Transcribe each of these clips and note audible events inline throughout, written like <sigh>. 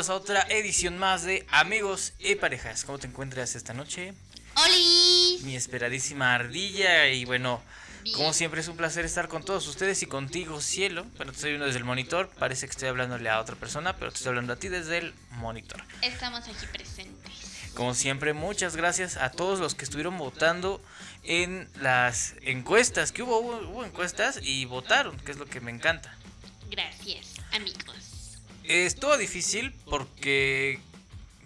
bienvenidos a otra edición más de Amigos y Parejas. ¿Cómo te encuentras esta noche? ¡Holi! Mi esperadísima ardilla y bueno, como siempre es un placer estar con todos ustedes y contigo, cielo. Bueno, te estoy viendo desde el monitor, parece que estoy hablándole a otra persona, pero te estoy hablando a ti desde el monitor. Estamos aquí presentes. Como siempre, muchas gracias a todos los que estuvieron votando en las encuestas, que hubo, hubo, hubo encuestas y votaron, que es lo que me encanta. Gracias, amigos. Estuvo difícil porque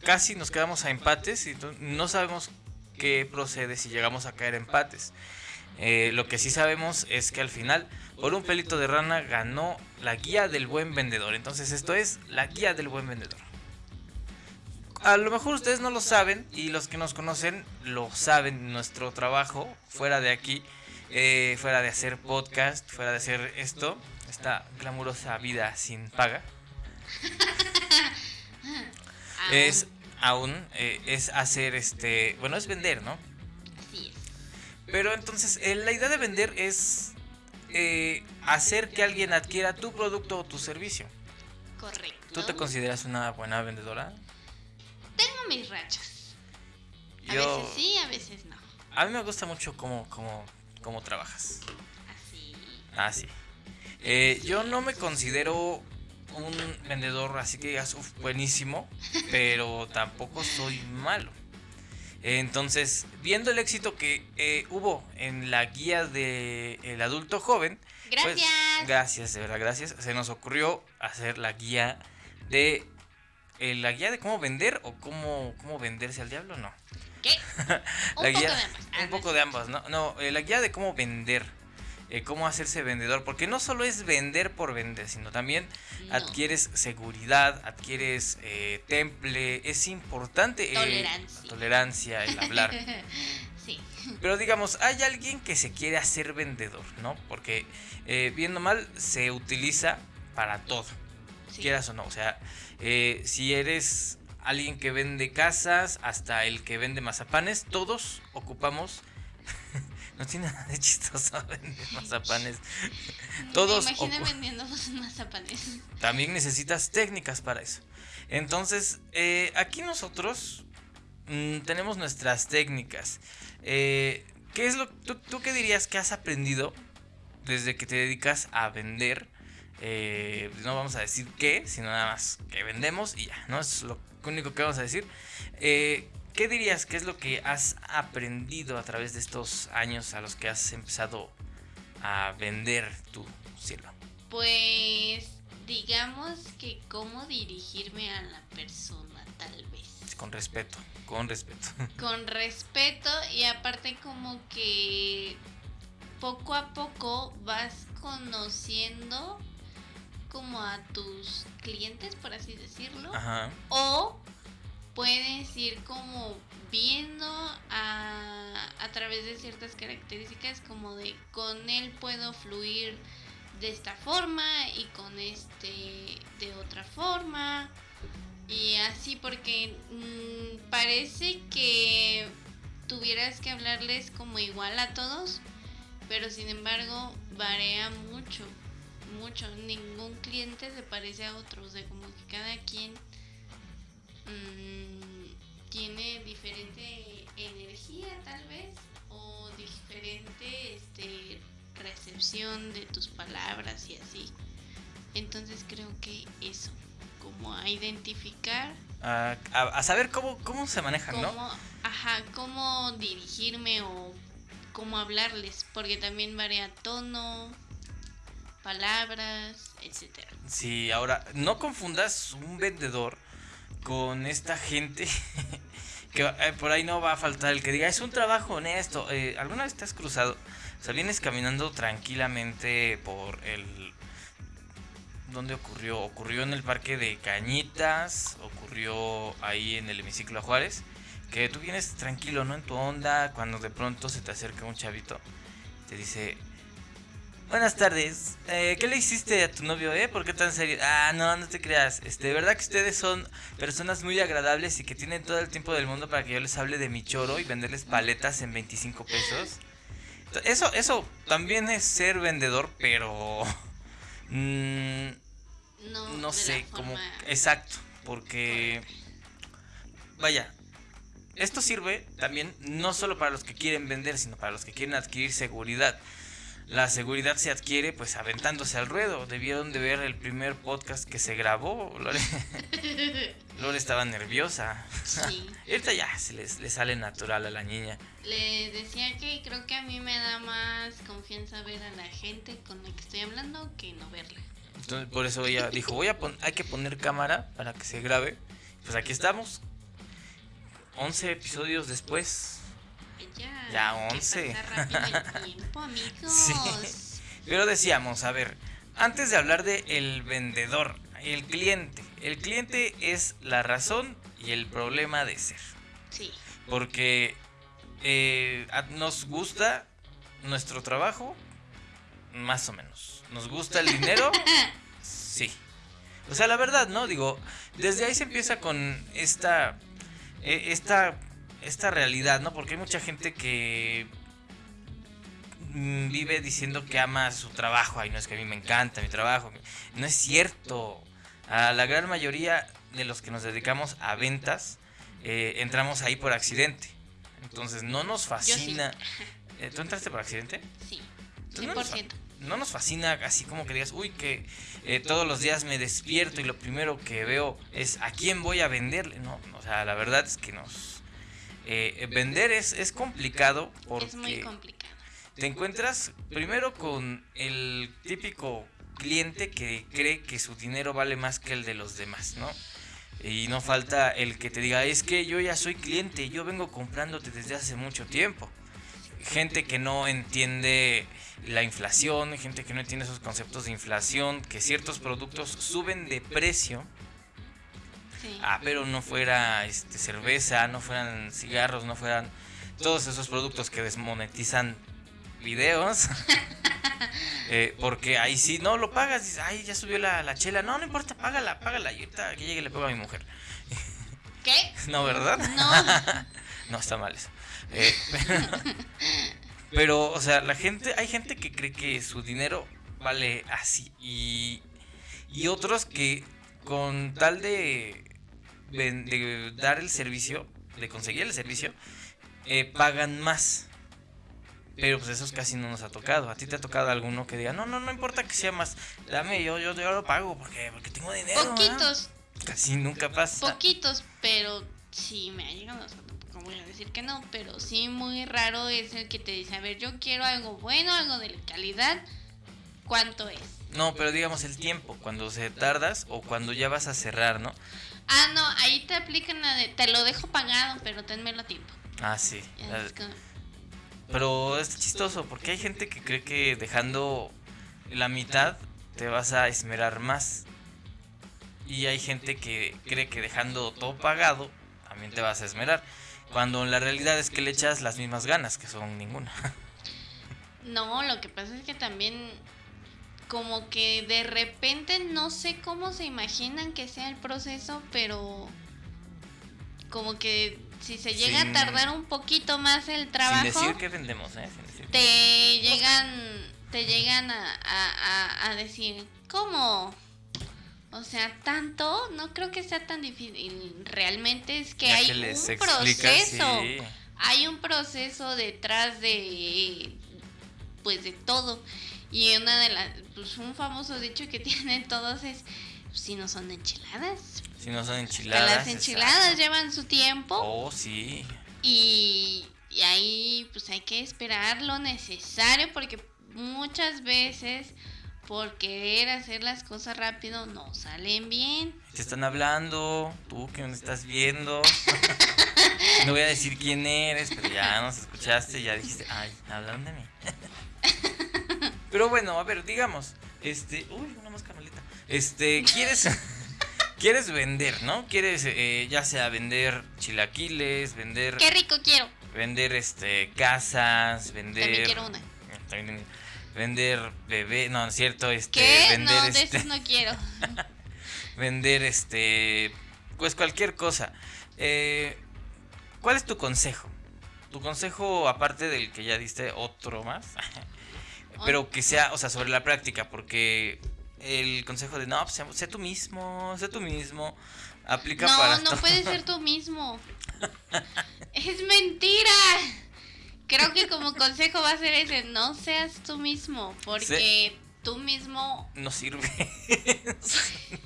casi nos quedamos a empates y no- sabemos qué procede si llegamos a caer empates. Eh, lo que sí sabemos es que al final, por un pelito de rana, ganó la guía del buen vendedor. Entonces esto es la guía del buen vendedor. A lo mejor ustedes no lo saben y los que nos conocen lo saben. Nuestro trabajo fuera de aquí, eh, fuera de hacer podcast, fuera de hacer esto, esta glamurosa vida sin paga, <laughs> es aún eh, es hacer este, bueno, es vender, ¿no? Así es. Pero entonces eh, la idea de vender es eh, hacer que alguien adquiera tu producto o tu servicio. Correcto. ¿Tú te consideras una buena vendedora? Tengo mis rachas. A Yo, veces sí, a veces no. a mí me gusta mucho cómo, cómo, cómo trabajas. Así. Ah. Eh, yo no me considero un vendedor así que digas, "Uf, buenísimo, pero tampoco soy malo. Entonces, viendo el éxito que eh, hubo en la guía del el adulto joven, pues, Gracias. gracias, de verdad, gracias. Se nos ocurrió hacer la guía de. eh, la guía de cómo vender o cómo, cómo venderse al diablo, no. ¿Qué? <laughs> Un La poco guía- de ambas. Un no poco de ambas, ¿no? No, eh, la guía de cómo vender. Eh, cómo hacerse vendedor. Porque no solo es vender por vender, sino también No. adquieres seguridad, adquieres eh, temple. Es importante. eh, Tolerancia. tolerancia, el hablar. <laughs> sí. Pero digamos, hay alguien que se quiere hacer vendedor, ¿no? Porque viendo mal se utiliza para todo, sí. quieras o no. O sea, si eres alguien que vende casas hasta el que vende mazapanes, todos ocupamos. No tiene nada de chistoso <laughs> vender mazapanes. todos ocu- vendiendo mazapanes. También necesitas técnicas para eso. Entonces, eh, aquí nosotros mm, tenemos nuestras técnicas. Eh, ¿Qué es lo tú, tú qué dirías que has aprendido desde que te dedicas a vender? Eh, no vamos a decir qué, sino nada más que vendemos y ya, ¿no? Es lo único que vamos a decir. Eh, ¿Qué dirías que es lo que has aprendido a través de estos años a los que has empezado a vender tu cielo? Pues digamos que cómo dirigirme a la persona, tal vez. Con respeto, con respeto. <laughs> Con respeto y aparte como que poco a poco vas conociendo como a tus clientes, por así decirlo. Ajá. O puedes ir como viendo a, a través de ciertas características como de con él puedo fluir de esta forma y con este de otra forma. Y así porque mm, parece que tuvieras que hablarles como igual a todos pero sin embargo varía mucho mucho. Ningún cliente se parece a otro o sea como que cada quien mm, tiene diferente energía tal vez o diferente este recepción de tus palabras y así entonces creo que eso como a identificar A, a- a saber cómo, cómo se manejan, cómo ¿no? ajá cómo dirigirme o cómo hablarles porque también varía tono palabras etcétera Sí, ahora, no confundas un vendedor con esta gente <laughs> que eh, por ahí no va a faltar el que diga, es un trabajo honesto. Eh, ¿Alguna vez te has cruzado? O sea, vienes caminando tranquilamente por el... ¿Dónde ocurrió? Ocurrió en el parque de Cañitas, ocurrió ahí en el hemiciclo a Juárez, que tú vienes tranquilo, ¿no? En tu onda, cuando de pronto se te acerca un chavito, te dice, Buenas tardes. Eh, ¿Qué le hiciste a tu novio, eh? ¿Por qué tan serio? Ah, no, no te creas. Este, de verdad que ustedes son personas muy agradables y que tienen todo el tiempo del mundo para que yo les hable de mi choro y venderles paletas en 25 pesos. Eso, eso también es ser vendedor, pero mm, no no sé, forma- exacto, porque, vaya, esto sirve también no solo para los que quieren vender, sino para los que quieren adquirir seguridad. La seguridad se adquiere pues aventándose al ruedo. Debieron de ver el primer podcast que se grabó. Lore, <laughs> Lore estaba nerviosa. Sí. <laughs> Ahorita ya se les, le sale natural a la niña. Les decía que creo que a mí me da más confianza ver a la gente con la que estoy hablando que no verla. Entonces por eso ella dijo, voy a pon- hay que poner cámara para que se grabe. Pues aquí estamos. 11 episodios después. Ya, Ya, que 11. pasa rápido el <laughs> tiempo, amigos. Sí. Pero decíamos, a ver, antes de hablar de el vendedor, el cliente. El cliente es la razón y el problema de ser. Sí. Porque eh, nos gusta nuestro trabajo, más o menos. ¿Nos gusta el dinero? <laughs> Sí. O sea, la verdad, ¿no? Digo, desde ahí se empieza con esta, eh, esta, esta realidad, ¿no? Porque hay mucha gente que mm, vive diciendo que ama su trabajo. Ay, no es que a mí me encanta mi trabajo. No es cierto. A la gran mayoría de los que nos dedicamos a ventas, eh, entramos ahí por accidente. Entonces no nos fascina. <laughs> Eh, ¿Tú entraste por accidente? Sí. Entonces, no, nos 100%. no nos fascina así como que digas, uy, que eh, todos los días me despierto y lo primero que veo es a quién voy a venderle. No, o sea, la verdad es que nos... eh, vender es, es complicado porque Es muy complicado. te encuentras primero con el típico cliente que cree que su dinero vale más que el de los demás, ¿no? Y no falta el que te diga, es que yo ya soy cliente, yo vengo comprándote desde hace mucho tiempo. Gente que no entiende la inflación, gente que no entiende esos conceptos de inflación, que ciertos productos suben de precio. Sí. Ah, pero no fuera este, cerveza, no fueran cigarros, no fueran todos esos productos que desmonetizan videos. <laughs> Eh, porque ahí sí, no lo pagas, dices, ay, ya subió la, la chela. No, no importa, págala, págala. Y ahorita que llegue le pago a mi mujer. ¿Qué? <laughs> No, ¿verdad? No. <laughs> No, está mal eso. Eh, pero, pero, o sea, la gente, hay gente que cree que su dinero vale así. Y, y otros que con tal de, de dar el servicio, de conseguir el servicio, eh, pagan más. Pero pues esos casi no nos ha tocado. ¿A ti te ha tocado alguno que diga, no, no, no importa que sea más, dame, yo, yo, yo lo pago porque, porque tengo dinero. ¿ah?" Poquitos, Casi nunca pasa. poquitos, pero sí me ha llegado. O sea, tampoco voy a decir que no, pero sí muy raro es el que te dice, a ver, yo quiero algo bueno, algo de calidad. ¿Cuánto es? No, pero digamos el tiempo, cuando se tardas o cuando ya vas a cerrar, ¿no? Ah, no, ahí te aplican la de, te lo dejo pagado, pero tenmelo a tiempo. Ah, sí. Ya es como- Pero es chistoso porque hay gente que cree que dejando la mitad te vas a esmerar más. Y hay gente que cree que dejando todo pagado también te vas a esmerar. Cuando la realidad es que le echas las mismas ganas, que son ninguna. <laughs> No, lo que pasa es que también como que de repente no sé cómo se imaginan que sea el proceso, pero como que si se llega Sin- a tardar un poquito más el trabajo, Sin decir que vendemos, ¿eh? Sin decir que- te llegan te llegan a, a- a- decir, ¿cómo? O sea, tanto, no creo que sea tan difícil. Realmente es que Ya hay que un proceso sí. hay un proceso detrás de pues de todo y una de las pues un famoso dicho que <laughs> tienen todos es pues, si no son enchiladas Si no son Que enchiladas. las enchiladas exacto. llevan su tiempo Oh, sí. y, y ahí pues hay que esperar lo necesario porque muchas veces por querer hacer las cosas rápido no salen bien Te están hablando, tú que me estás viendo. <laughs> no voy a decir quién eres, pero ya nos escuchaste, ya dijiste, ay, hablan de mí. <laughs> pero bueno, a ver, digamos, este, uy, una mosca maleta. Este, quieres <laughs> quieres vender, ¿no? Quieres eh, ya sea vender chilaquiles, vender qué rico quiero vender este casas, vender también quiero una también vender bebé, no, es cierto, este ¿Qué? vender no de este esos no quiero <laughs> vender este pues cualquier cosa Eh, ¿cuál es tu consejo? tu consejo aparte del que ya diste otro más <laughs> pero que sea o sea sobre la práctica porque el consejo de no pues, sé, sé tú mismo sé tú mismo Aplica no, para no todo. puedes ser tú mismo. <laughs> es mentira. Creo que como consejo va a ser ese, no seas tú mismo, porque tú mismo No sirve. <laughs>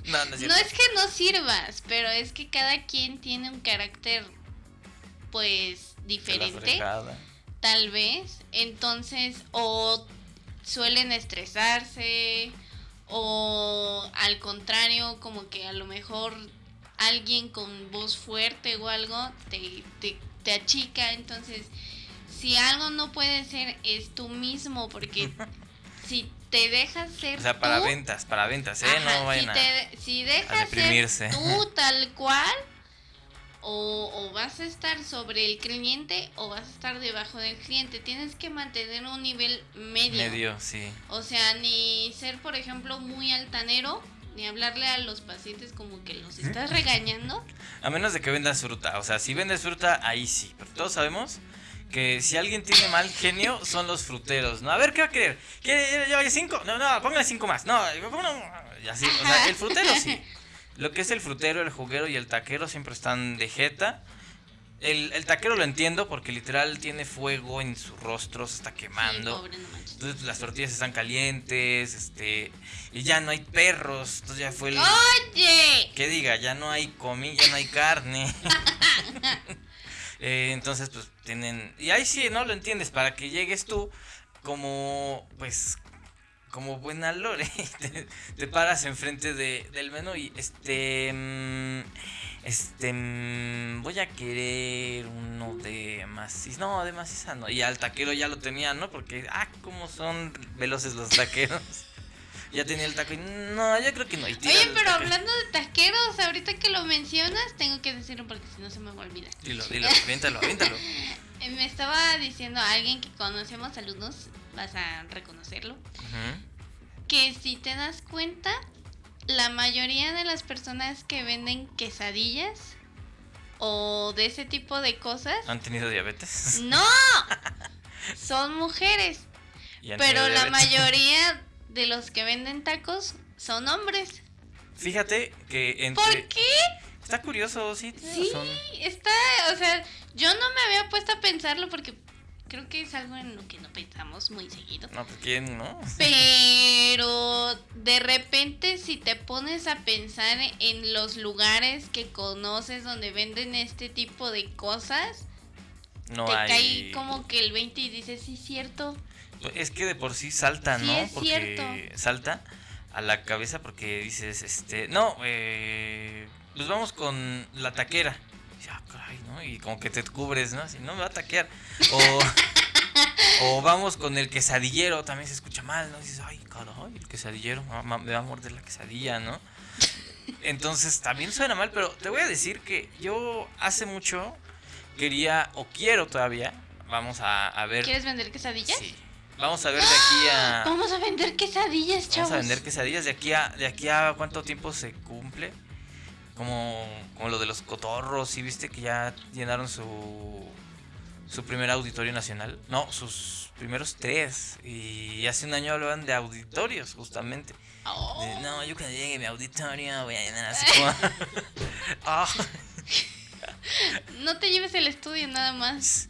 no, no es cierto. no es que no sirvas, pero es que cada quien tiene un carácter pues diferente, tal vez. Entonces, o suelen estresarse, o al contrario, como que a lo mejor alguien con voz fuerte o algo te, te, te achica. Entonces, si algo no puede ser, es tú mismo, porque <laughs> si te dejas ser O sea, para tú, ventas, para ventas, ¿eh? Ajá, no vayan si, te- si dejas ser tú tal cual, o, o vas a estar sobre el cliente o vas a estar debajo del cliente. Tienes que mantener un nivel medio. Medio, sí. O sea, ni ser, por ejemplo, muy altanero, ni hablarle a los pacientes como que los estás regañando. A menos de que vendas fruta. O sea, si vendes fruta, ahí sí. Pero todos sabemos que si alguien tiene mal genio, son los fruteros, ¿no? A ver, ¿qué va a querer? ¿Quiere llevar cinco? No, no, póngale cinco más. No, póngale... Y así. O sea, el frutero sí. <laughs> Lo que es el frutero, el juguero y el taquero siempre están de jeta. El, el taquero lo entiendo porque literal tiene fuego en su rostro, se está Sí, quemando. pobre, no manches. Entonces las tortillas están calientes, este, y ya no hay perros, entonces ya fue el... Oye, Que diga, ya no hay comida, ya no hay carne. <laughs> Eh, entonces, pues tienen. Y ahí sí, ¿no? Lo entiendes, para que llegues tú como, pues, como buena lore. <laughs> <laughs> Te, te paras enfrente de, del menú y este. mm, Este. mm, Voy a querer uno de maciza. No, de maciza no. Y al taquero ya lo tenía, ¿no? Porque, ah, cómo son veloces los taqueros. <laughs> Ya tenía el taco y no, yo creo que no. oye, pero taquero. hablando de taqueros, ahorita que lo mencionas, tengo que decirlo porque si no se me va a olvidar. Dilo, dilo, aviéntalo, aviéntalo. Me estaba diciendo a alguien que conocemos, alumnos, vas a reconocerlo, que si te das cuenta, la mayoría de las personas que venden quesadillas o de ese tipo de cosas, ¿Han tenido diabetes? <laughs> no, son mujeres, pero la <laughs> mayoría de los que venden tacos son hombres. Fíjate que entre... ¿Por qué? Está curioso, sí. Sí, razón. está, o sea, yo no me había puesto a pensarlo porque creo que es algo en lo que no pensamos muy seguido. No, pues quién, ¿no? Pero de repente si te pones a pensar en los lugares que conoces donde venden este tipo de cosas, No te hay... cae como que el 20 y dices, sí, cierto. Es que de por sí salta, Sí, ¿no? es porque cierto. salta a la cabeza porque dices, este... No, eh... Pues vamos con la taquera. Y dices, ah, caray, ¿no? Y como que te cubres, ¿no? Así, no me va a taquear. O... <laughs> O vamos con el quesadillero, también se escucha mal, ¿no? Dices, ay, caray, el quesadillero, me va a morder la quesadilla, ¿no? Entonces también suena mal, pero te voy a decir que yo hace mucho quería, o quiero todavía, vamos a, a ver. ¿Quieres vender quesadillas? Sí. Vamos a ver de aquí a. Vamos a vender quesadillas, chavos. Vamos a vender quesadillas de aquí a, de aquí a cuánto tiempo se cumple. Como, como lo de los cotorros, ¿sí viste que ya llenaron su, su primer auditorio nacional? No, sus primeros tres. Y hace un año hablaban de auditorios, justamente. Oh. De, no, yo cuando llegue mi auditorio voy a llenar así como... <laughs> Ah, No te lleves el estudio nada más.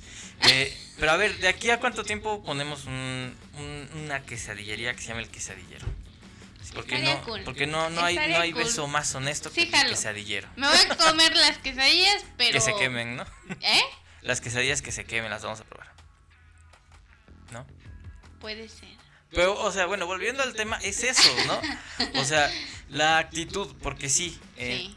eh, pero a ver, ¿de aquí a cuánto tiempo ponemos un- un- una quesadillería que se llama el quesadillero? Porque no, cool. porque no, no hay, no hay cool. beso más honesto Sí, que el quesadillero. Me voy a comer las quesadillas, <laughs> pero... Que se quemen, ¿no? ¿Eh? Las quesadillas que se quemen las vamos a probar. ¿No? Puede ser. Pero, o sea, bueno, volviendo al tema, es eso, ¿no? O sea, la actitud, porque sí, eh, Sí.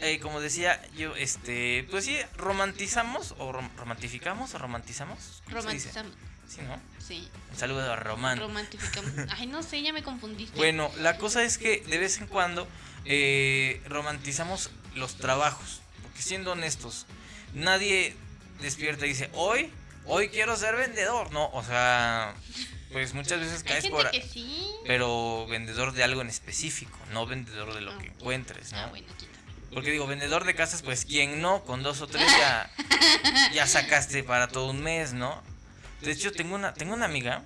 eh, como decía yo, este, pues sí, romantizamos, o rom- romantificamos, o romantizamos. Romantizamos. Sí, ¿no? Sí. Un saludo a Román. Romantificamos. Ay, no sé, ya me confundiste. Bueno, la cosa es que de vez en cuando eh, romantizamos los trabajos. Porque siendo honestos, nadie despierta y dice, hoy, hoy quiero ser vendedor. No, o sea, pues muchas veces Hay caes gente por... que sí. Pero vendedor de algo en específico, no vendedor de lo Ah, que encuentres, ¿no? Ah, bueno, aquí. Porque digo, vendedor de casas, pues quien no, con dos o tres ya, ya sacaste para todo un mes, ¿no? De hecho, tengo una, tengo una amiga,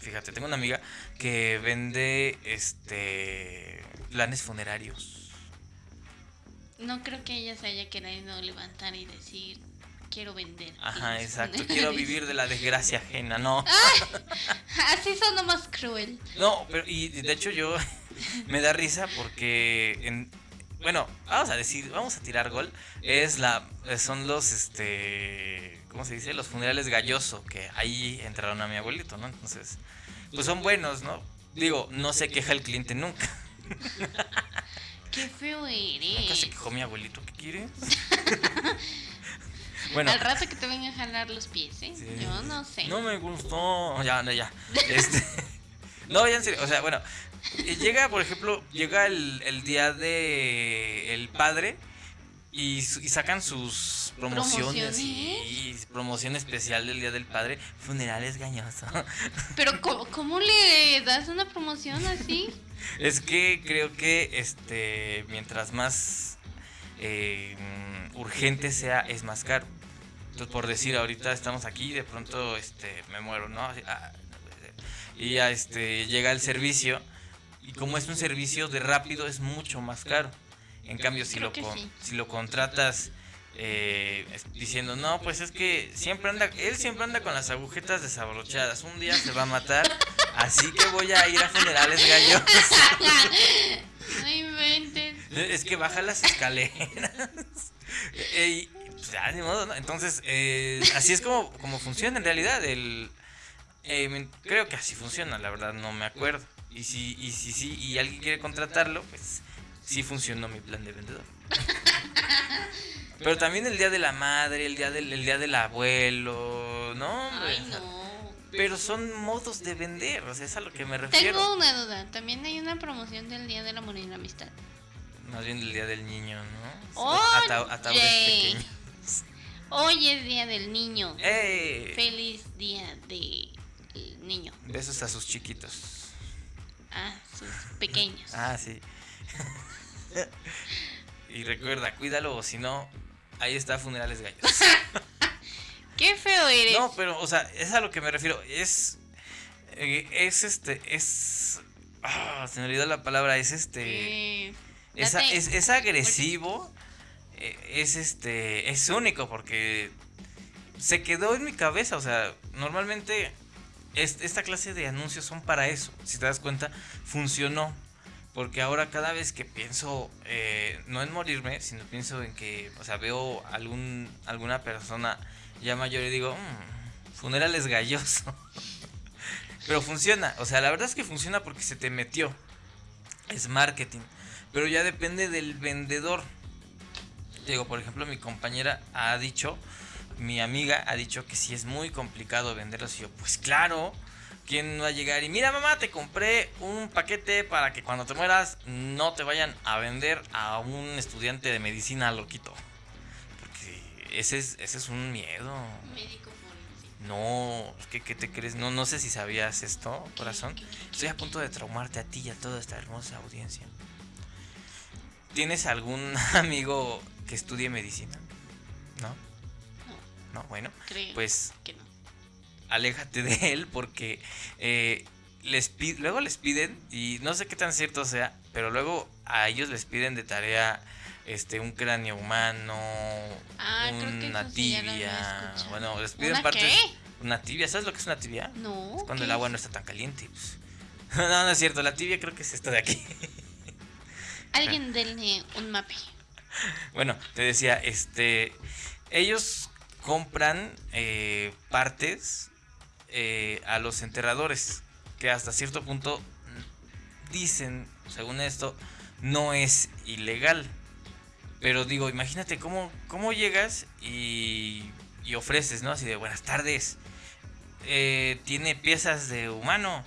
fíjate, tengo una amiga que vende este planes funerarios. no creo que ella se haya querido levantar y decir, quiero vender. Ajá, exacto. Quiero vivir de la desgracia <laughs> ajena, no. Así son más cruel. No, pero y de hecho yo <laughs> me da risa porque en, bueno, vamos a decir, vamos a tirar gol. Es la son los este ¿cómo se dice? Los funerales galloso que ahí entraron a mi abuelito, ¿no? Entonces, pues son buenos, ¿no? Digo, no se queja el cliente nunca. <laughs> Qué feo eres. Nunca se quejó mi abuelito, ¿qué quieres? <laughs> bueno. Al rato que te vengan a jalar los pies, ¿eh? Yo no sé. No me gustó. Ya, no, ya. Este, <laughs> no, ya en serio. O sea, bueno. Llega, por ejemplo, llega el, el día de el padre y, y sacan sus promociones, y promoción especial del Día del Padre, funerales gañoso. <laughs> Pero ¿cómo, ¿cómo, le das una promoción así? es que creo que este mientras más eh, urgente sea es más caro. Entonces por decir ahorita estamos aquí y de pronto este me muero, ¿no? Ah, y ya este llega el servicio y como es un servicio de rápido es mucho más caro. En cambio, si, lo, si lo contratas eh, diciendo, no, pues es que siempre anda, él siempre anda con las agujetas desabrochadas, un día se va a matar, así que voy a ir a funerales gallos. <laughs> No inventes. Es que baja las escaleras. <laughs> Eh, pues, Entonces, eh, así es como, como funciona en realidad. El, creo que así funciona, la verdad, no me acuerdo. Y si, y si sí, y alguien quiere contratarlo, pues sí funcionó mi plan de vendedor. Pero también el día de la madre, el día del, día del abuelo, ¿no? Ay, no. Pero son modos de vender, o sea, es a lo que me refiero. Tengo una duda, también hay una promoción del día del amor y la amistad. Más bien del día del niño, ¿no? Oye. pequeños. Hoy es día del niño. ¡Eh! Feliz día del niño. Besos a sus chiquitos. Ah, sus pequeños. ah, sí. <laughs> y recuerda, cuídalo, o si no, ahí está Funerales Gallos. <laughs> Qué feo eres. No, pero, o sea, es a lo que me refiero. Es. Eh, es este. Es. Ah, se me olvidó la palabra. Es este. es, es, agresivo. Eh, es este. Es único porque. Se quedó en mi cabeza. O sea, normalmente. esta clase de anuncios son para eso. Si te das cuenta, funcionó. Porque ahora cada vez que pienso, eh, no en morirme, sino pienso en que, o sea, veo algún, alguna persona ya mayor y digo, mmm, funeral galloso. <laughs> Pero funciona, o sea, la verdad es que funciona porque se te metió. Es marketing. Pero ya depende del vendedor. Digo, por ejemplo, mi compañera ha dicho, mi amiga ha dicho que sí es muy complicado venderlos. Y yo, pues claro, ¿Quién va a llegar? Y mira, mamá, te compré un paquete para que cuando te mueras no te vayan a vender a un estudiante de medicina loquito. Porque ese es, ese es un miedo. Médico No, ¿qué, ¿qué, te crees? No, no sé si sabías esto, corazón. Estoy a punto de traumarte a ti y a toda esta hermosa audiencia. ¿Tienes algún <laughs> amigo que estudie medicina? ¿No? No. No, bueno. Creo pues que no aléjate de él porque eh, les luego les piden, y no sé qué tan cierto sea, pero luego a ellos les piden de tarea este un cráneo humano, ah, una tibia, bueno, les piden partes una tibia, ¿sabes lo que es una tibia? No. Es cuando el agua no está tan caliente. Pues. <laughs> no, no es cierto, la tibia creo que es esta de aquí. <laughs> Alguien denle un mape. Bueno, te decía, este ellos compran eh, partes eh, a los enterradores, que hasta cierto punto dicen, según esto, no es ilegal. Pero digo, imagínate cómo, cómo llegas y, y ofreces, ¿no? Así de buenas tardes. Eh, tiene piezas de humano.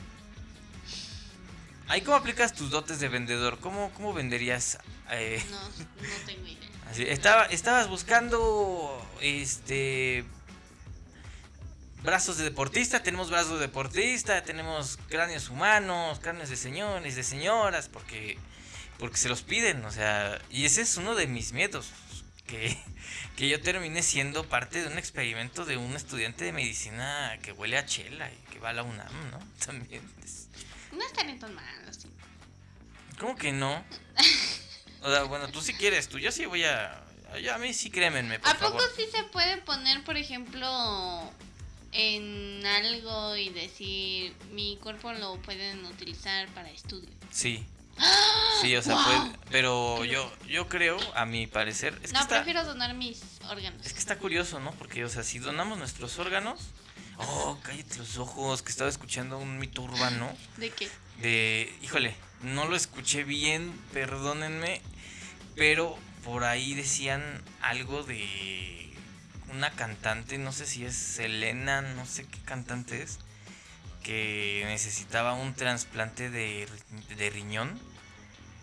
Ahí cómo aplicas tus dotes de vendedor. ¿Cómo, cómo venderías? Eh? No, no tengo idea. Así, estaba, estabas buscando este brazos de deportista, tenemos brazos de deportista, tenemos cráneos humanos, cráneos de señores, de señoras, porque, porque se los piden, o sea, y ese es uno de mis miedos, que, <laughs> que yo termine siendo parte de un experimento de un estudiante de medicina que huele a chela y que va a la UNAM, ¿no? <laughs> También. No están tan mal, ¿Cómo que no? O sea, bueno, tú sí quieres, tú yo sí voy a. A mí sí crémenme, por ¿A poco sí se puede poner, por ejemplo, en algo y decir mi cuerpo lo pueden utilizar para estudio? Sí. Sí, o sea, ¡Wow! puede. Pero yo, yo creo, a mi parecer. Es que no, está, prefiero donar mis órganos. Es que está curioso, ¿no? Porque, o sea, si donamos nuestros órganos. Oh, cállate los ojos, que estaba escuchando un mito urbano. ¿De qué? de, híjole, no lo escuché bien, perdónenme, pero por ahí decían algo de una cantante, no sé si es Selena, no sé qué cantante es, que necesitaba un trasplante de, ri- de riñón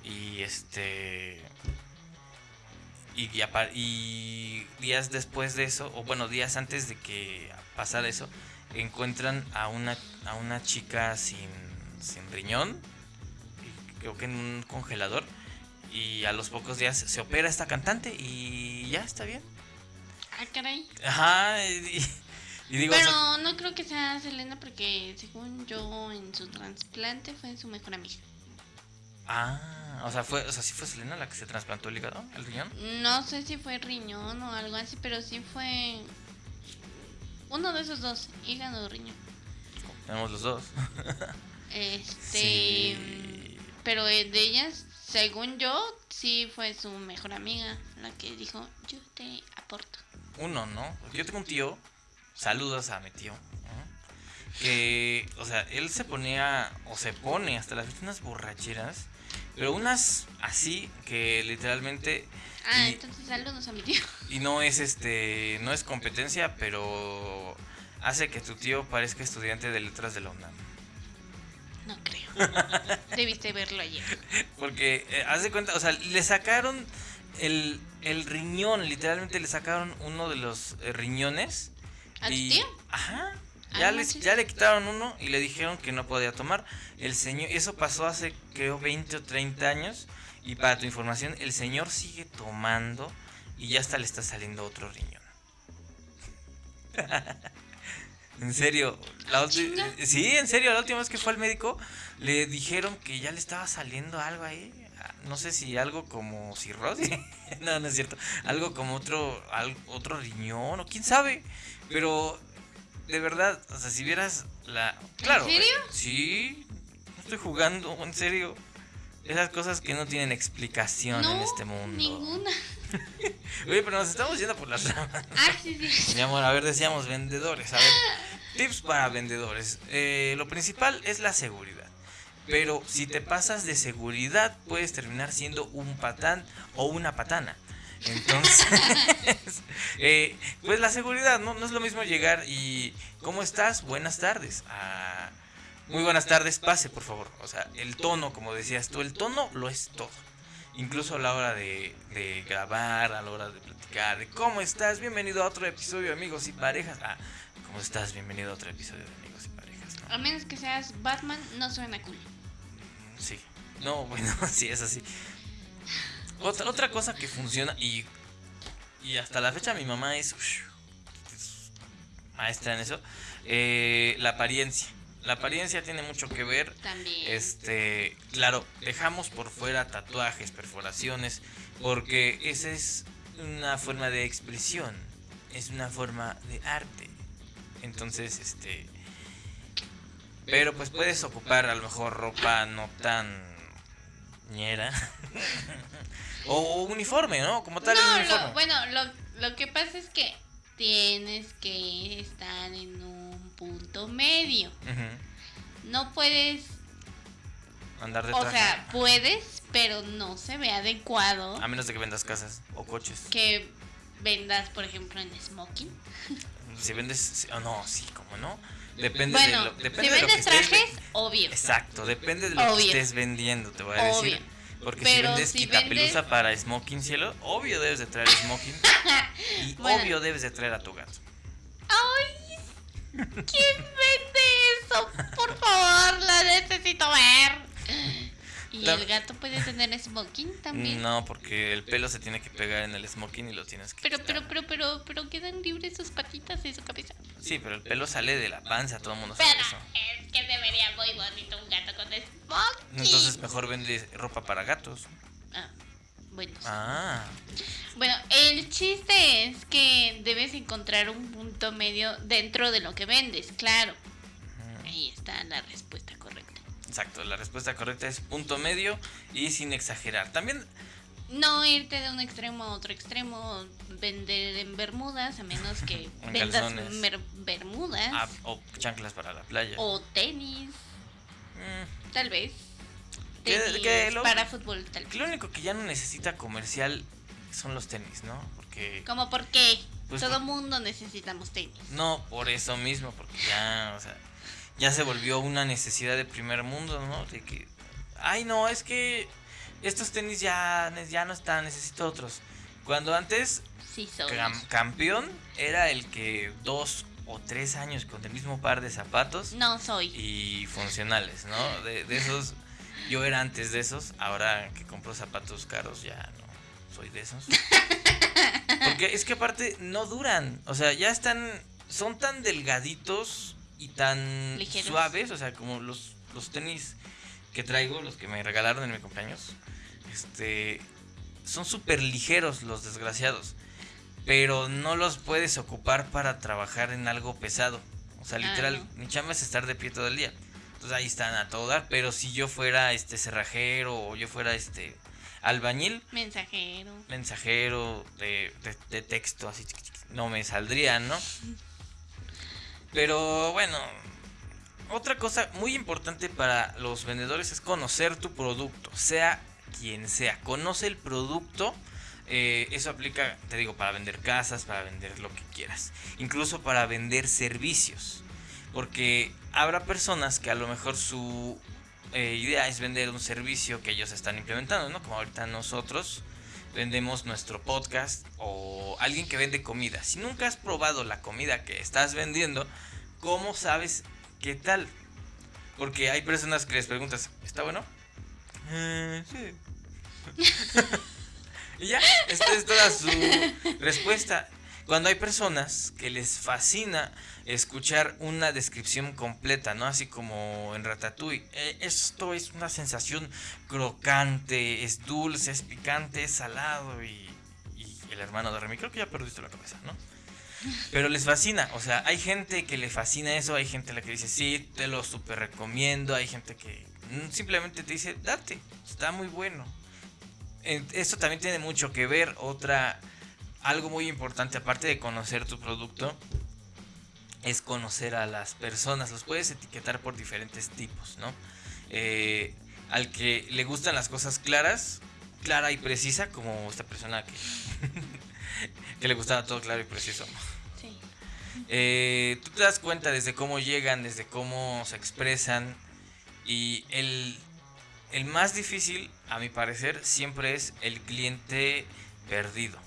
y este y, y días después de eso, o bueno, días antes de que pasara eso, encuentran a una, a una chica sin, sin riñón, creo que en un congelador, y a los pocos días se opera esta cantante y ya está bien. Ah, caray. Ajá, y, y digo, o sea, Pero no creo que sea Selena porque según yo en su trasplante fue su mejor amiga. ah, o sea, fue, o sea, sí fue Selena la que se trasplantó el hígado, el riñón. No sé si fue riñón o algo así, pero sí fue uno de esos dos, hígado o riñón. Tenemos los dos. <laughs> Este, Sí. pero eh, de ellas, según yo, sí fue su mejor amiga la que dijo, "Yo te aporto." Uno, ¿no? Yo tengo un tío, saludos a mi tío, ¿no? que, o sea, él se ponía, o se pone hasta las veces unas borracheras, pero unas así que literalmente, Ah, Y- entonces saludos a mi tío. y no es este, no es competencia, pero hace que tu tío parezca estudiante de letras de la UNAM. No creo. <laughs> Debiste verlo ayer. Porque, eh, haz de cuenta, o sea, le sacaron el, el riñón, literalmente le sacaron uno de los eh, riñones. ¿A tu y- tío? Ajá. Ah, Ya, no le, manches. ya le quitaron uno y le dijeron que no podía tomar. El señor, eso pasó hace creo 20 o 30 años. Y para tu información, el señor sigue tomando y ya hasta le está saliendo otro riñón. <laughs> en serio, la chinga. sí, en serio, la última vez que fue al médico le dijeron que ya le estaba saliendo algo ahí. Ah, No sé si algo como cirrosis. <laughs> no, no es cierto. Algo como otro, al- otro riñón o quién sabe. Pero de verdad, o sea, si vieras la... Claro. serio? eh, sí, no estoy jugando, en serio. Esas cosas que no tienen explicación en este mundo. ninguna. <laughs> Oye, pero nos estamos yendo por las ramas. Ah, sí, sí. Mi amor, a ver, decíamos vendedores. A ver, tips para vendedores. Eh, lo principal es la seguridad. Pero si te pasas de seguridad, puedes terminar siendo un patán o una patana. Entonces, <laughs> eh, pues la seguridad, ¿no? No es lo mismo llegar y ¿cómo estás? Buenas tardes. Ah, muy buenas tardes, pase por favor. O sea, el tono, como decías tú, el tono lo es todo. Incluso a la hora de, de grabar, a la hora de platicar, de cómo estás, bienvenido a otro episodio de Amigos y Parejas. Ah, ¿cómo estás? Bienvenido a otro episodio de Amigos y Parejas. ¿no? A menos que seas Batman, no suena cool. Sí. No, <laughs> bueno, sí, es así. Otra, otra cosa que funciona y, y hasta la fecha mi mamá es maestra en eso, eh, la apariencia. La apariencia tiene mucho que ver. También. Este, claro, dejamos por fuera tatuajes, perforaciones, porque esa es una forma de expresión, es una forma de arte. Entonces, este, pero pues puedes ocupar a lo mejor ropa no tan ñera <laughs> o uniforme, ¿no? Como tal no, uniforme. lo, bueno, lo, lo que pasa es que tienes que estar en un punto medio. No puedes, Andar de o traje. sea, puedes, pero no se ve adecuado a menos de que vendas casas o coches. que vendas, por ejemplo, en smoking. <laughs> Si vendes, oh, no, sí, como no. Depende bueno, de lo, depende si de lo que vendes estés trajes, ve- obvio. Exacto, depende de lo que estés vendiendo, te voy a decir. Obvio. Porque Pero si vendes si quitapelusa vendes- para smoking cielo, obvio debes de traer smoking. <laughs> y Bueno. obvio debes de traer a tu gato. ¡Ay! ¿Quién vende eso? Por favor, la necesito ver. ¿Y el gato puede tener smoking también? No, porque el pelo se tiene que pegar en el smoking y lo tienes que Pero, quitar. pero, pero, pero, pero quedan libres sus patitas y su cabeza. Sí, pero el pelo sale de la panza, todo el mundo sabe Pero eso. es que se vería muy bonito un gato con smoking. Entonces mejor vende ropa para gatos. Ah, buenos. Ah, Bueno, el chiste es que debes encontrar un punto medio dentro de lo que vendes, claro. Ahí está la respuesta correcta. exacto. La respuesta correcta es punto medio y sin exagerar. También, No irte de un extremo a otro extremo, vender en bermudas, a menos que <laughs> En vendas bermudas ah, o chanclas para la playa. o tenis, Mm, tal vez. Que- Tenis que lo- para fútbol, tal vez. lo único que ya no necesita comercial son los tenis, ¿no? Porque... ¿Cómo por qué? Pues Todo por- mundo necesitamos tenis. No, por eso mismo, porque ya, o sea, ya se volvió una necesidad de primer mundo, ¿no? De que, ay, no, es que estos tenis ya, ya no están, necesito otros. Cuando antes Sí, soy. cam- campeón era el que dos o tres años con el mismo par de zapatos No soy. y funcionales, ¿no? De, de esos, yo era antes de esos, ahora que compro zapatos caros ya no soy de esos. <laughs> Porque es que aparte no duran, o sea, ya están, son tan delgaditos y tan Ligeros. suaves, o sea, como los, los tenis que traigo, los que me regalaron en mi cumpleaños, este, son súper ligeros los desgraciados, pero no los puedes ocupar para trabajar en algo pesado. O sea, Ah, literal, no. mi chamba es estar de pie todo el día. Entonces ahí están a todo dar, pero si yo fuera este cerrajero o yo fuera este albañil, Mensajero. mensajero de, de- de texto, así no me saldrían, ¿no? Pero bueno, otra cosa muy importante para los vendedores es conocer tu producto, sea quien sea. Conoce el producto. eh, eso aplica, te digo, para vender casas, para vender lo que quieras. Incluso para vender servicios. Porque habrá personas que a lo mejor su eh, idea es vender un servicio que ellos están implementando, ¿no? Como ahorita nosotros vendemos nuestro podcast o alguien que vende comida. Si nunca has probado la comida que estás vendiendo, ¿cómo sabes qué tal? Porque hay personas que les preguntas, ¿está bueno? "Eh, sí. <laughs> <laughs> y ya, esta es toda su respuesta. Cuando hay personas que les fascina escuchar una descripción completa, ¿no? Así como en Ratatouille. "Eh, esto es una sensación crocante, es dulce, es picante, es salado y, el hermano de Remy. Creo que ya perdiste la cabeza, ¿no? Pero les fascina, o sea, hay gente que le fascina eso, hay gente a la que dice, sí, te lo super recomiendo, hay gente que mm, simplemente te dice, date, está muy bueno. Esto también tiene mucho que ver, otra, algo muy importante, aparte de conocer tu producto, es conocer a las personas, los puedes etiquetar por diferentes tipos, ¿no? Eh, al que le gustan las cosas claras, clara y precisa, como esta persona que, <laughs> que le gustaba todo claro y preciso. Sí. Eh, tú te das cuenta desde cómo llegan, desde cómo se expresan. Y el, el más difícil, a mi parecer, siempre es el cliente perdido.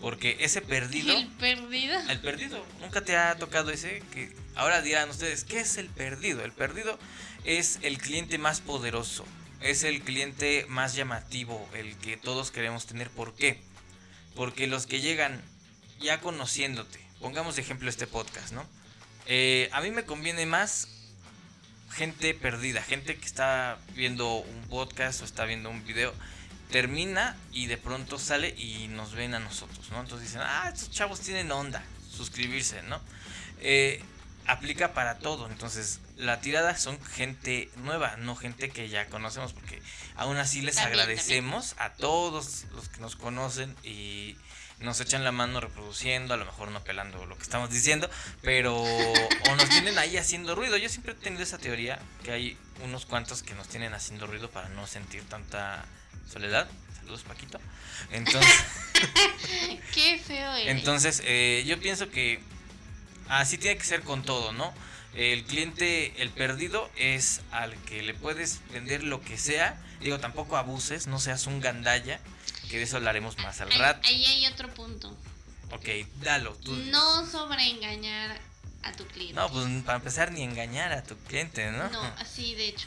Porque ese perdido... El perdido. El perdido. Nunca te ha tocado ese que ahora dirán ustedes, ¿qué es el perdido? El perdido es el cliente más poderoso, es el cliente más llamativo, el que todos queremos tener. ¿Por qué? Porque los que llegan ya conociéndote, pongamos de ejemplo este podcast, ¿no? Eh, a mí me conviene más gente perdida, gente que está viendo un podcast o está viendo un video, termina y de pronto sale y nos ven a nosotros, ¿no? Entonces dicen, ah, estos chavos tienen onda, suscribirse, ¿no? Eh, aplica para todo, entonces la tirada son gente nueva, no gente que ya conocemos, porque aún así les También, agradecemos a todos los que nos conocen y nos echan la mano reproduciendo, a lo mejor no pelando lo que estamos diciendo, pero o nos tienen ahí haciendo ruido. Yo siempre he tenido esa teoría que hay unos cuantos que nos tienen haciendo ruido para no sentir tanta soledad. Saludos, Paquito. <laughs> Entonces, Qué feo eres. entonces eh, yo pienso que así tiene que ser con todo, ¿no? El cliente, el perdido, es al que le puedes vender lo que sea. Digo, tampoco abuses, no seas un gandalla, que de eso hablaremos más al Ahí- rato. Ahí hay otro punto. Ok, dalo. Tú. No sobreengañar a tu cliente. No, pues para empezar ni engañar a tu cliente, ¿no? No, <laughs> así de hecho.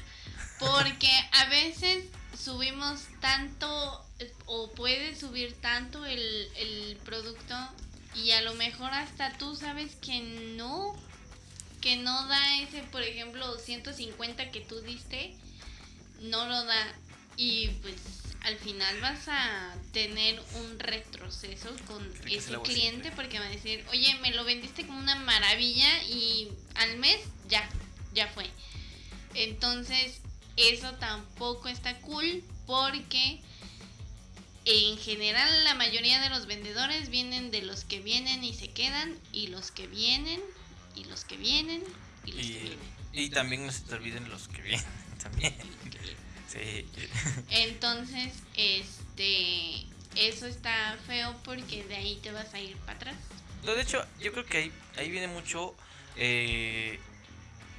Porque a veces subimos tanto o puedes subir tanto el, el producto y a lo mejor hasta tú sabes que no, que no da ese, por ejemplo, 150 que tú diste, no lo da. y pues al final vas a tener un retroceso con ese cliente porque va a decir, oye, me lo vendiste como una maravilla y al mes ya, ya fue. Entonces, eso tampoco está cool porque en general la mayoría de los vendedores vienen de los que vienen y se quedan y los que vienen y los que vienen y los que vienen. Y también no se te olviden los que vienen <laughs> también. Sí. Entonces, este, eso está feo porque de ahí te vas a ir para atrás. de hecho, yo creo que ahí, ahí viene mucho eh,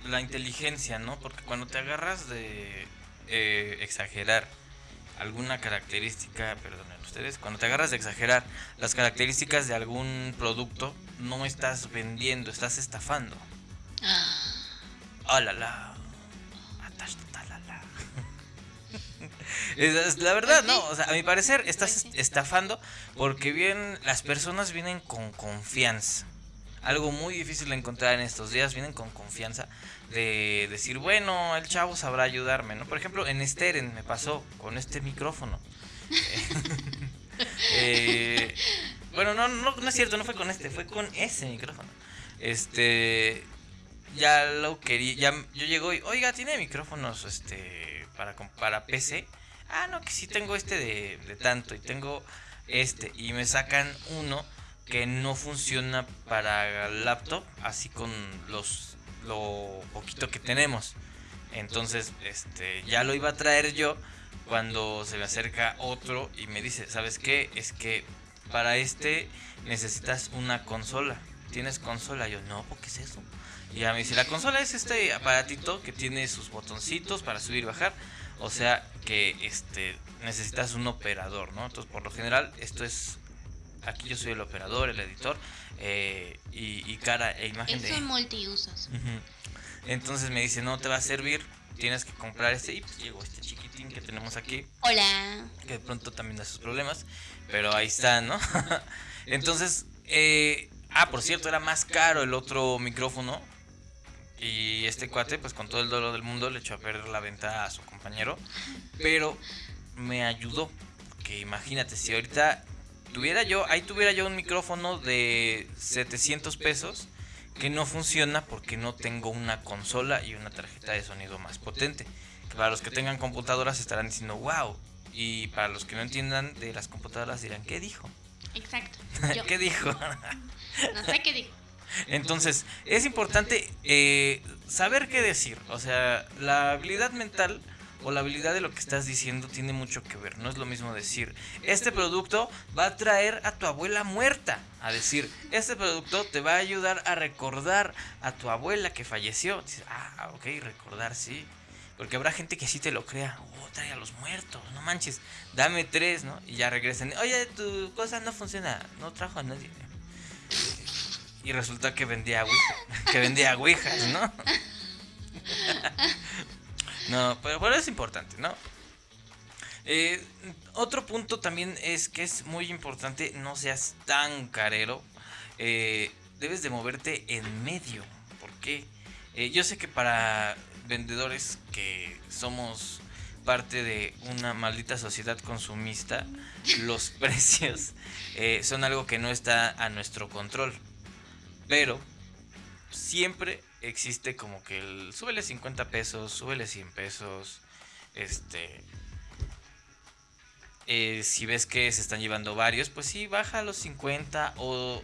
la inteligencia, ¿no? Porque cuando te agarras de eh, exagerar alguna característica, perdonen ustedes, cuando te agarras de exagerar las características de algún producto, no estás vendiendo, estás estafando. Ah. La, la. La verdad, no, o sea, a mi parecer estás estafando porque bien las personas vienen con confianza. Algo muy difícil de encontrar en estos días, vienen con confianza de decir, bueno, el chavo sabrá ayudarme, ¿no? Por ejemplo, en Steren me pasó con este micrófono. <laughs> Eh, bueno, no, no, no es cierto, no fue con este, fue con ese micrófono. Este, ya lo quería, ya yo llego y, oiga, tiene micrófonos, este, para, para PC ah, no, que sí tengo este de, tanto y tengo este y me sacan uno que no funciona para laptop, así con los lo poquito que tenemos. Entonces, este, ya lo iba a traer yo cuando se me acerca otro y me dice, ¿sabes qué? Es que para este necesitas una consola. ¿Tienes consola? Yo, no, ¿qué es eso? Y ya me dice, la consola es este aparatito que tiene sus botoncitos para subir y bajar. O sea que este necesitas un operador, ¿no? Entonces, por lo general, esto es. Aquí yo soy el operador, el editor eh, y, cara e imagen de. Son multiusos. Entonces me dice, no te va a servir, tienes que comprar este. Y pues llegó este chiquitín que tenemos aquí. Hola. Que de pronto también da sus problemas, pero ahí está, ¿no? <laughs> Entonces, eh, ah, por cierto, era más caro el otro micrófono y este cuate, pues con todo el dolor del mundo, le echó a perder la venta a su compañero. Pero me ayudó. Que imagínate, si ahorita tuviera yo, ahí tuviera yo un micrófono de 700 pesos que no funciona porque no tengo una consola y una tarjeta de sonido más potente. Que para los que tengan computadoras estarán diciendo, wow. Y para los que no entiendan de las computadoras dirán, ¿qué dijo? Exacto. <laughs> ¿Qué dijo? no sé qué dijo. Entonces, es importante eh, saber qué decir. O sea, la habilidad mental o la habilidad de lo que estás diciendo tiene mucho que ver. No es lo mismo decir, este producto va a traer a tu abuela muerta. A decir, este producto te va a ayudar a recordar a tu abuela que falleció. Ah, ok, recordar, sí. Porque habrá gente que sí te lo crea. Oh, trae a los muertos, no manches. Dame tres, ¿no? Y ya regresen. Oye, tu cosa no funciona. No trajo a nadie y resulta que vendía que vendía ouijas, ¿no? <laughs> no, pero, es importante, ¿no? Eh, otro punto también es que es muy importante no seas tan carero. Eh, debes de moverte en medio. ¿Por qué? Eh, yo sé que para vendedores que somos parte de una maldita sociedad consumista, los <laughs> precios son algo que no está a nuestro control. Pero siempre existe como que el súbele 50 pesos, súbele 100 pesos. Este. Eh, si ves que se están llevando varios, pues sí, baja a los 50 o,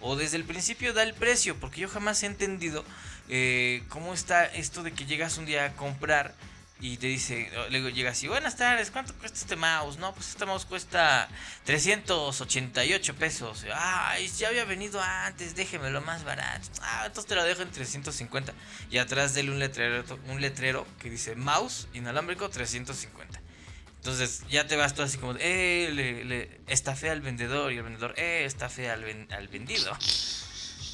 o desde el principio da el precio, porque yo jamás he entendido eh, cómo está esto de que llegas un día a comprar y te dice, luego llega así, buenas tardes, ¿cuánto cuesta este mouse? No, pues este mouse cuesta 388 pesos. Ay, ya había venido antes, déjemelo más barato. Ah, entonces te lo dejo en 350. Y atrás de un letrero, un letrero que dice mouse inalámbrico 350. Entonces ya te vas todo así como, eh, le, le estafé al vendedor y el vendedor, eh, estafé al, al vendido.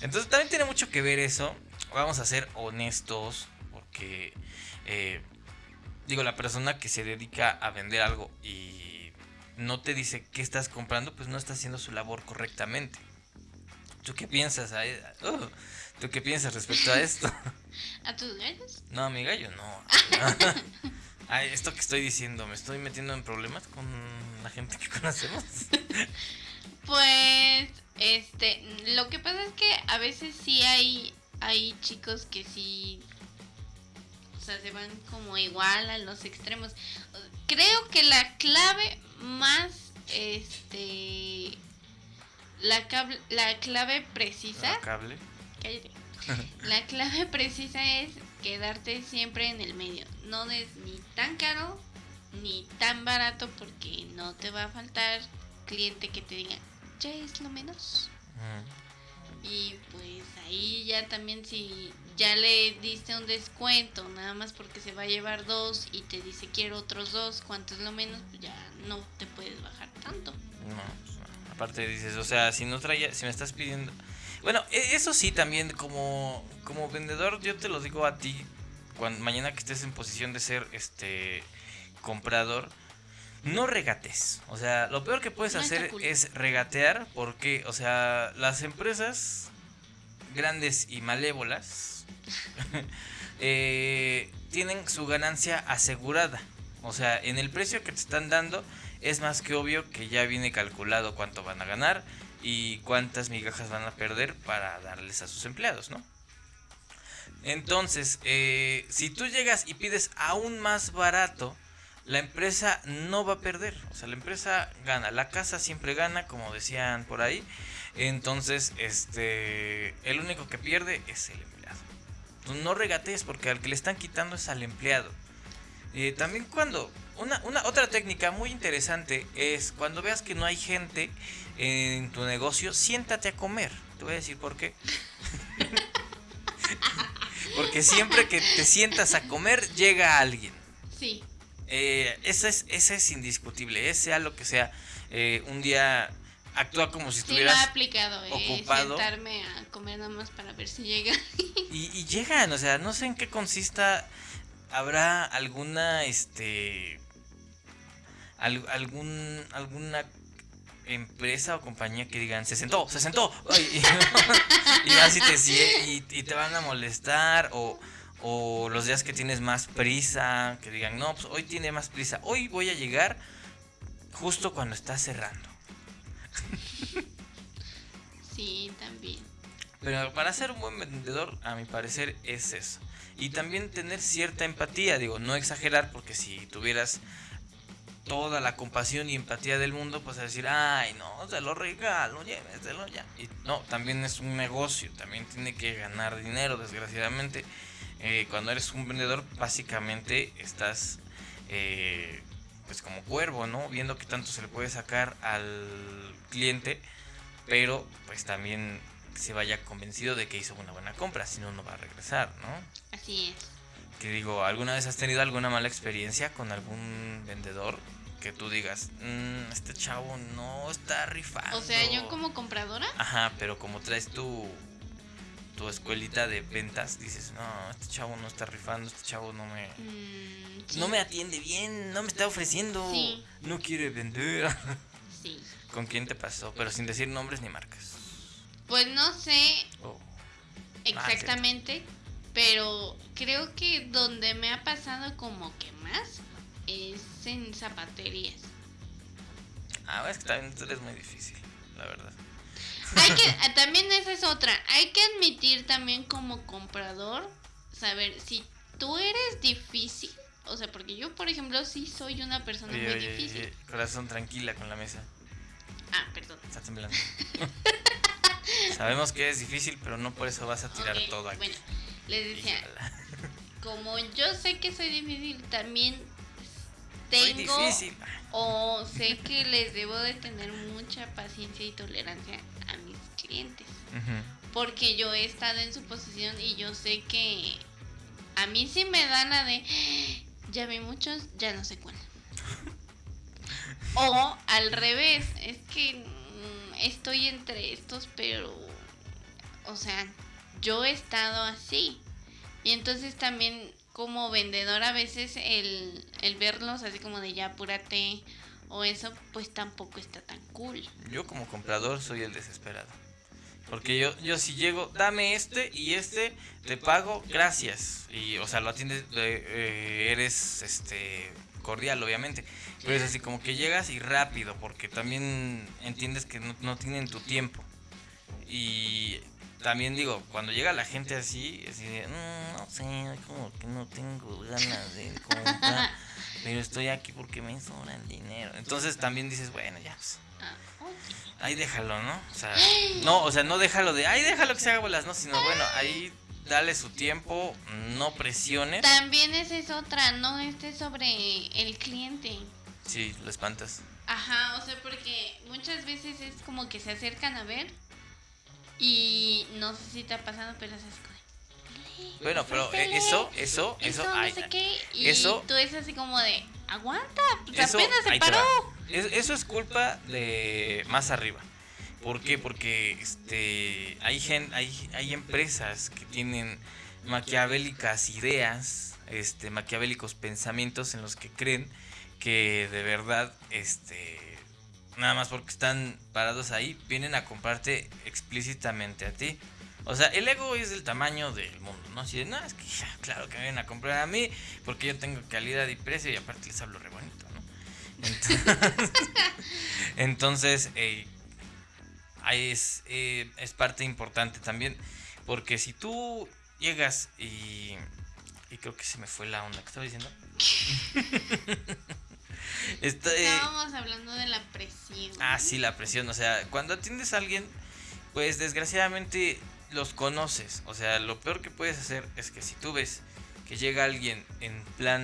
Entonces también tiene mucho que ver eso. Vamos a ser honestos porque... Eh, digo, la persona que se dedica a vender algo y no te dice qué estás comprando, pues no está haciendo su labor correctamente. ¿Tú qué piensas? Oh, ¿Tú qué piensas respecto a esto? <laughs> ¿A tus gallos? No, a mi gallo no. <laughs> Ay, esto que estoy diciendo, ¿me estoy metiendo en problemas con la gente que conocemos? <laughs> Pues, este, lo que pasa es que a veces sí hay, hay chicos que sí, sea, se van como igual a los extremos. Creo que la clave más, este, la, cable, la clave precisa... ¿La cable? Cállate. <laughs> La clave precisa es quedarte siempre en el medio. No des ni tan caro ni tan barato porque no te va a faltar cliente que te diga, ya es lo menos. Y pues ahí ya también si ya le diste un descuento, nada más porque se va a llevar dos y te dice quiero otros dos, cuánto es lo menos, pues ya no te puedes bajar tanto. No, pues no. aparte dices, o sea, si no traía, si me estás pidiendo... Bueno, e- eso sí también como, como vendedor yo te lo digo a ti, cuando, mañana que estés en posición de ser este comprador, no regates. O sea, lo peor que puedes No hacer cool. es regatear porque, o sea, las empresas grandes y malévolas <laughs> eh, tienen su ganancia asegurada. O sea, en el precio que te están dando es más que obvio que ya viene calculado cuánto van a ganar y cuántas migajas van a perder para darles a sus empleados, ¿no? Entonces, eh, si tú llegas y pides aún más barato, la empresa no va a perder. O sea, la empresa gana. La casa siempre gana, como decían por ahí. Entonces, este, el único que pierde es el empleado. Tú no regatees porque al que le están quitando es al empleado. Eh, también cuando una, una otra técnica muy interesante es cuando veas que no hay gente en tu negocio, siéntate a comer. Te voy a decir por qué. <laughs> Porque siempre que te sientas a comer llega alguien. Sí, Eh, eso es, ese es indiscutible, sea lo que sea. Eh, un día actúa como si sí lo he estuvieras aplicado, eh, ocupado. sentarme a comer nada más para ver si llega. <laughs> y, y llegan, o sea, no sé en qué consista. Habrá alguna, este, al- algún, alguna empresa o compañía que digan se sentó, se sentó, <laughs> ay, y, <laughs> y vas y te y, y te van a molestar o o los días que tienes más prisa, que digan, no, pues hoy tiene más prisa, hoy voy a llegar justo cuando está cerrando. <laughs> Sí, también. Pero para ser un buen vendedor, a mi parecer, es eso. Y también tener cierta empatía, digo, no exagerar, porque si tuvieras toda la compasión y empatía del mundo, pues decir, ay, no, se lo regalo, lléveselo ya. Y no, también es un negocio, también tiene que ganar dinero, desgraciadamente. Eh, cuando eres un vendedor, básicamente estás, eh, pues como cuervo, ¿no? Viendo qué tanto se le puede sacar al cliente, pero pues también se vaya convencido de que hizo una buena compra, si no, no va a regresar, ¿no? Así es. Que digo, ¿alguna vez has tenido alguna mala experiencia con algún vendedor? Que tú digas, "Mm, este chavo no está rifando. O sea, yo como compradora, Ajá, pero como traes tu, tu escuelita de ventas, dices, no, este chavo no está rifando, este chavo no me... mm, sí, No me atiende bien, no me está ofreciendo, Sí. no quiere vender. <laughs> sí. ¿Con quién te pasó? Pero sin decir nombres ni marcas. Pues no sé Oh. exactamente, pero creo que donde me ha pasado como que más es en zapaterías. Ah, es que también tú eres muy difícil, la verdad. Hay que, ah, también esa es otra, hay que admitir también como comprador, saber si tú eres difícil, o sea, porque yo por ejemplo sí soy una persona Oye, muy oye, difícil. oye, corazón tranquila con la mesa. Ah, perdón. Está temblando. <laughs> Sabemos que es difícil, pero no por eso vas a tirar todo aquí. Bueno, les decía, Híjala. <laughs> como yo sé que soy difícil, también tengo difícil. o sé que les debo de tener mucha paciencia y tolerancia Porque yo he estado en su posición y yo sé que a mí sí me da la de, ya vi muchos, ya no sé cuál. <laughs> O al revés, es que mm, estoy entre estos, pero, o sea, yo he estado así. Y entonces también como vendedor a veces el, el verlos así como de ya apúrate o eso, pues tampoco está tan cool. Yo como comprador soy el desesperado. Porque yo, yo si llego, dame este y este, te pago, gracias. Y, o sea, lo atiendes, eh, eres este cordial, obviamente. Pero es así como que llegas y rápido, porque también entiendes que no, no tienen tu tiempo. Y también digo, cuando llega la gente así, así de, mm, no sé, como que no tengo ganas de comprar, pero estoy aquí porque me sobra el dinero. Entonces también dices, bueno, ya, pues. Ahí déjalo, ¿no? O sea, no, o sea, no déjalo de, ahí déjalo que se haga bolas, no, sino bueno, ahí dale su tiempo, no presiones. También esa es otra, no esté sobre el cliente. Sí, lo espantas. Ajá, o sea, porque muchas veces es como que se acercan a ver y no sé si te ha pasado, pero como... Bueno, pero "Ofrécele, eso, eso, eso, no ay, sé qué, y eso- tú es así como de, aguanta, pues Eso, apenas se paró. Es- eso es culpa de más arriba. ¿Por qué? Porque este hay gen, hay, hay empresas que tienen maquiavélicas ideas, este, maquiavélicos pensamientos en los que creen que de verdad, este, nada más porque están parados ahí, vienen a comprarte explícitamente a ti. O sea, el ego es del tamaño del mundo, ¿no? Así de, no, es que ya, claro que me vienen a comprar a mí, porque yo tengo calidad y precio y aparte les hablo re bonito, ¿no? Entonces, <laughs> entonces eh, ahí es, eh, es parte importante también, porque si tú llegas y... Y creo que se me fue la onda que estaba diciendo. <laughs> Está, eh, Estábamos hablando de la presión. Ah, sí, la presión. O sea, cuando atiendes a alguien, pues desgraciadamente los conoces. O sea, lo peor que puedes hacer es que si tú ves que llega alguien en plan...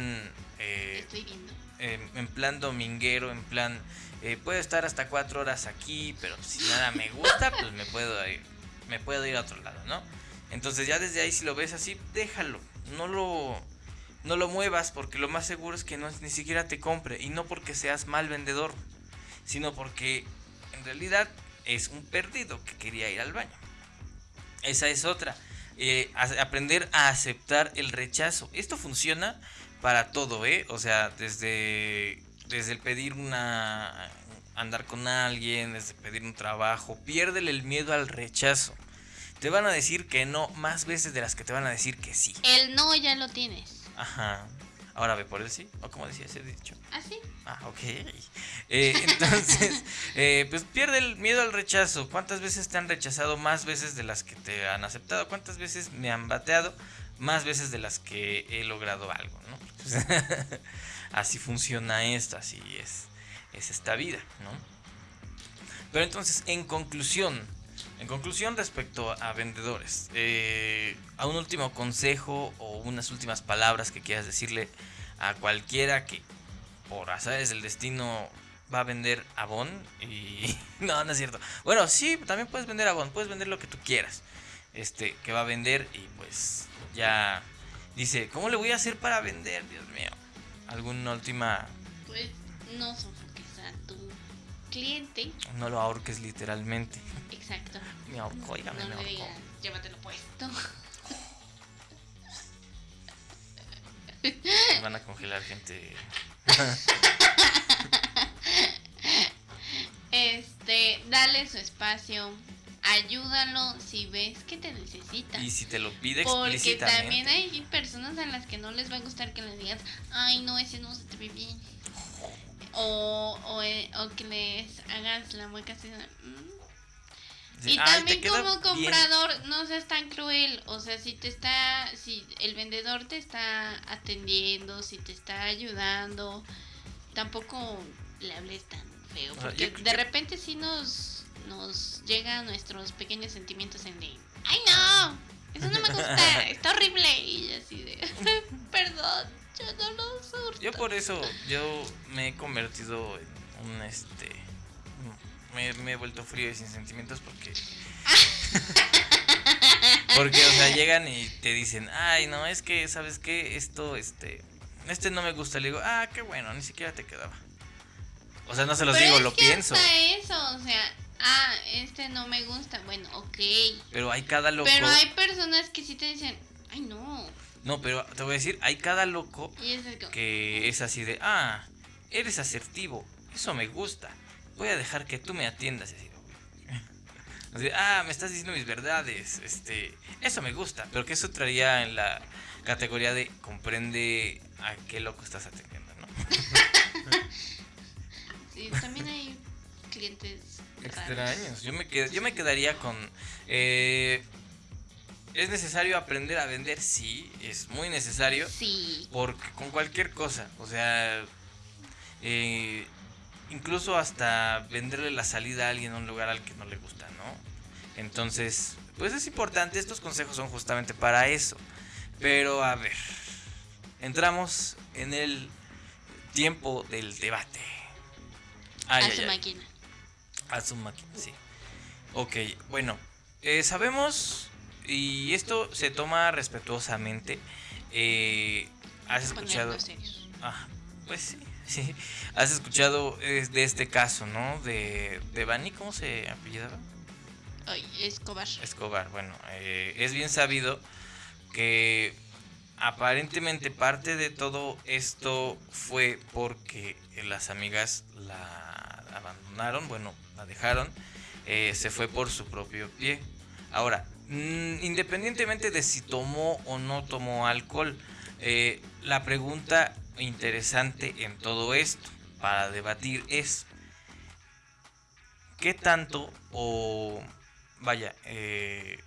eh, Estoy viendo. en, en plan dominguero, en plan... eh, puedo estar hasta cuatro horas aquí, pero si nada me gusta, <laughs> pues me puedo ir, me puedo ir a otro lado, ¿no? Entonces ya desde ahí si lo ves así, déjalo. No lo, no lo muevas porque lo más seguro es que no, ni siquiera te compre. Y no porque seas mal vendedor, sino porque en realidad es un perdido que quería ir al baño. Esa es otra. Eh, aprender a aceptar el rechazo. Esto funciona para todo, ¿eh? O sea, desde, desde el pedir una... andar con alguien, desde pedir un trabajo. Piérdele el miedo al rechazo. Te van a decir que no más veces de las que te van a decir que sí. El no ya lo tienes. Ajá. Ahora ve por el sí. O como decía ese dicho. ¿Así? Ah, ok. Eh, <laughs> entonces, eh, pues pierde el miedo al rechazo. ¿Cuántas veces te han rechazado más veces de las que te han aceptado? ¿Cuántas veces me han bateado más veces de las que he logrado algo? ¿no? <laughs> así funciona esto, así es, es esta vida, ¿no? Pero entonces, en conclusión, en conclusión respecto a vendedores, eh, a un último consejo o unas últimas palabras que quieras decirle a cualquiera que por azares del destino va a vender Avon y <laughs> no, no es cierto. Bueno, sí, también puedes vender Avon, puedes vender lo que tú quieras. Este, que va a vender y pues ya dice, ¿cómo le voy a hacer para vender, Dios mío? ¿Alguna última Pues no sofoques a tu cliente. no lo ahorques literalmente? Exacto. <laughs> Me ahorco, oígame, No me digas, llévatelo puesto. <laughs> Van a congelar gente. Este, dale su espacio. Ayúdalo si ves que te necesita. Y si te lo pide Porque explícitamente. también hay personas a las que no les va a gustar que le digas, ay, no, ese no se te ve bien. O, o, eh, o que les hagas la mueca así. "Mm". Y "Ay, te también como bien". comprador, no seas tan cruel. O sea, si te está, si el vendedor te está atendiendo, si te está ayudando, tampoco le hables tan feo. Porque yo de repente sí nos, nos llegan nuestros pequeños sentimientos en de, ay no, eso no me <laughs> gusta, está horrible. Y así de, <laughs> perdón, yo no lo surto. Yo por eso, yo me he convertido en un este. Me, me he vuelto frío y sin sentimientos porque. <laughs> porque, o sea, llegan y te dicen, ay, no, es que, ¿sabes qué? Esto, este. Este no me gusta. Le digo, ah, qué bueno, ni siquiera te quedaba. O sea, no se los Pero digo, es lo que pienso. hasta eso, o sea, ah, este no me gusta, bueno, ok. Pero hay cada loco. Pero hay personas que sí te dicen, ay no. No, pero te voy a decir, hay cada loco es que es así de, ah, eres asertivo, eso me gusta, voy a dejar que tú me atiendas. <laughs> Así, ah, me estás diciendo mis verdades, este, eso me gusta, pero que eso traería en la categoría de comprende a qué loco estás atendiendo, ¿no? <laughs> Sí, también hay clientes extraños. Yo me, yo me quedaría con... Eh, ¿Es necesario aprender a vender? Sí, es muy necesario. Sí. Porque con cualquier cosa, o sea, eh, incluso hasta venderle la salida a alguien a un lugar al que no le gusta, ¿no? Entonces, pues es importante, estos consejos son justamente para eso. Pero a ver, entramos en el tiempo del debate. a su máquina. A su máquina, sí. Ok, bueno, eh, sabemos, y esto se toma respetuosamente, eh, has escuchado... Ah, pues sí, sí. <laughs> Has escuchado de este caso, ¿no? De, de Bani, ¿cómo se apellidaba? Ay, Escobar. Escobar, bueno, eh, es bien sabido que aparentemente parte de todo esto fue porque las amigas la abandonaron, bueno, la dejaron, eh, se fue por su propio pie. Ahora, mm, independientemente de si tomó o no tomó alcohol, eh, la pregunta interesante en todo esto para debatir es, ¿qué tanto o vaya, eh,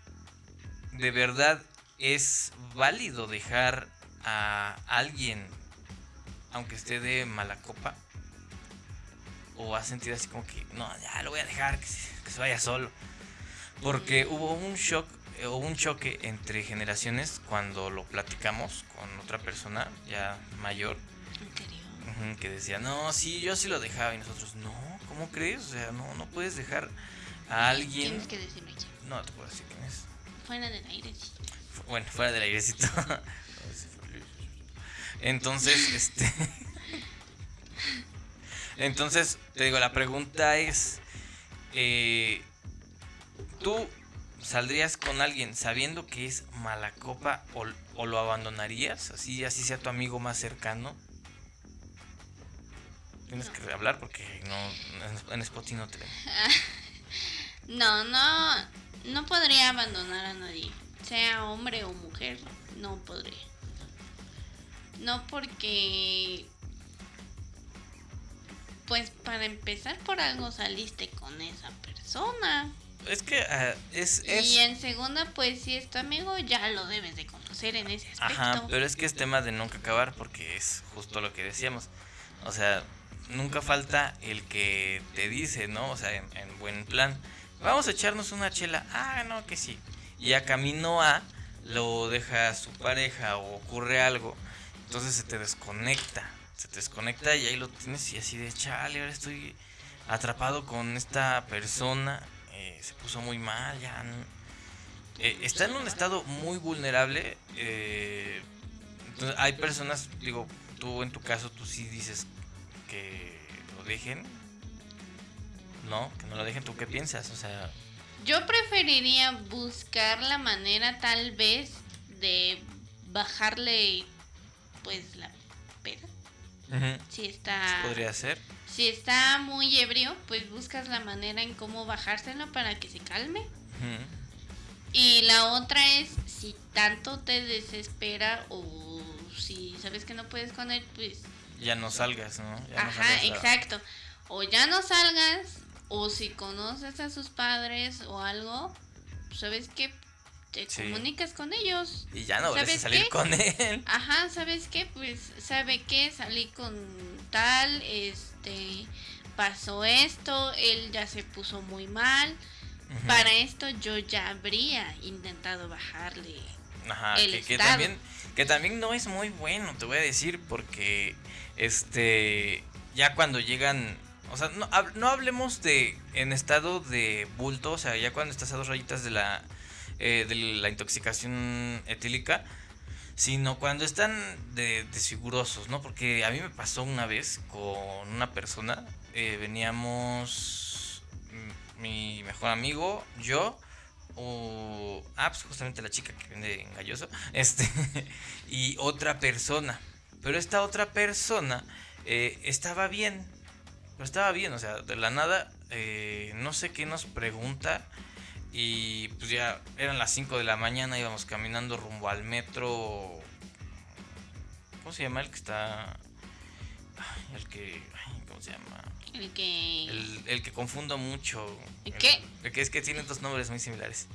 de verdad es válido dejar a alguien, aunque esté de mala copa, o has sentido así como que, no, ya lo voy a dejar, que se, vaya solo. Porque hubo un shock o un choque entre generaciones cuando lo platicamos con otra persona ya mayor. que decía, no, sí, yo sí lo dejaba. Y nosotros, no, ¿cómo crees? O sea, no, no puedes dejar a alguien. Tienes que decirme No te puedo decir quién es. Fuera del aire, sí bueno, fuera del airecito. <laughs> Entonces, este. <laughs> Entonces, te digo, la pregunta es: eh, ¿Tú saldrías con alguien sabiendo que es mala copa o, lo abandonarías? Así, así sea tu amigo más cercano. Tienes que hablar porque no en Spotify no te. <laughs> No, no, no podría abandonar a nadie sea hombre o mujer, no podría. No porque, pues para empezar por algo saliste con esa persona. Es que uh, es, Y en segunda, pues si es tu amigo, ya lo debes de conocer en ese aspecto. Ajá, pero es que es tema de nunca acabar porque es justo lo que decíamos. O sea, nunca falta el que te dice, ¿no? O sea, en, en buen plan. Vamos a echarnos una chela. Ah, no, que sí y a camino a lo deja su pareja o ocurre algo, entonces se te desconecta, se te desconecta y ahí lo tienes y así de chale, ahora estoy atrapado con esta persona, eh, se puso muy mal, ya eh, está en un estado muy vulnerable, eh, entonces hay personas, digo, tú en tu caso tú sí dices que lo dejen, no, que no lo dejen, ¿tú qué piensas? O sea... Yo preferiría buscar la manera tal vez de bajarle pues la peda. Si está... Podría ser. Si está muy ebrio, pues buscas la manera en cómo bajárselo para que se calme. Y la otra es, si tanto te desespera o si sabes que no puedes con él, pues... Ya no salgas, ¿no? Ajá, exacto. O ya no salgas o si conoces a sus padres o algo, ¿sabes qué? Te comunicas con ellos. Y ya no vuelves a salir con él. Ajá, ¿sabes qué? Pues, ¿sabe qué? Salí con tal, este, pasó esto, él ya se puso muy mal. Para esto yo ya habría intentado bajarle Ajá, que, también que también no es muy bueno, te voy a decir, porque este ya cuando llegan o sea, no, no, hablemos de en estado de bulto, o sea, ya cuando estás a dos rayitas de la, eh, de la intoxicación etílica, sino cuando están de, desfigurosos, ¿no? Porque a mí me pasó una vez con una persona, eh, veníamos mi mejor amigo, yo, o, ah, pues justamente la chica que vende Galloso, <laughs> este, y otra persona. Pero esta otra persona eh, estaba bien, pero estaba bien, o sea, de la nada, no sé qué nos pregunta. Y pues ya eran las 5 de la mañana, íbamos caminando rumbo al metro. ¿Cómo se llama el que está? El que. ¿Cómo se llama? El que. El, que confundo mucho. ¿El qué? El, que es que tiene dos nombres muy similares.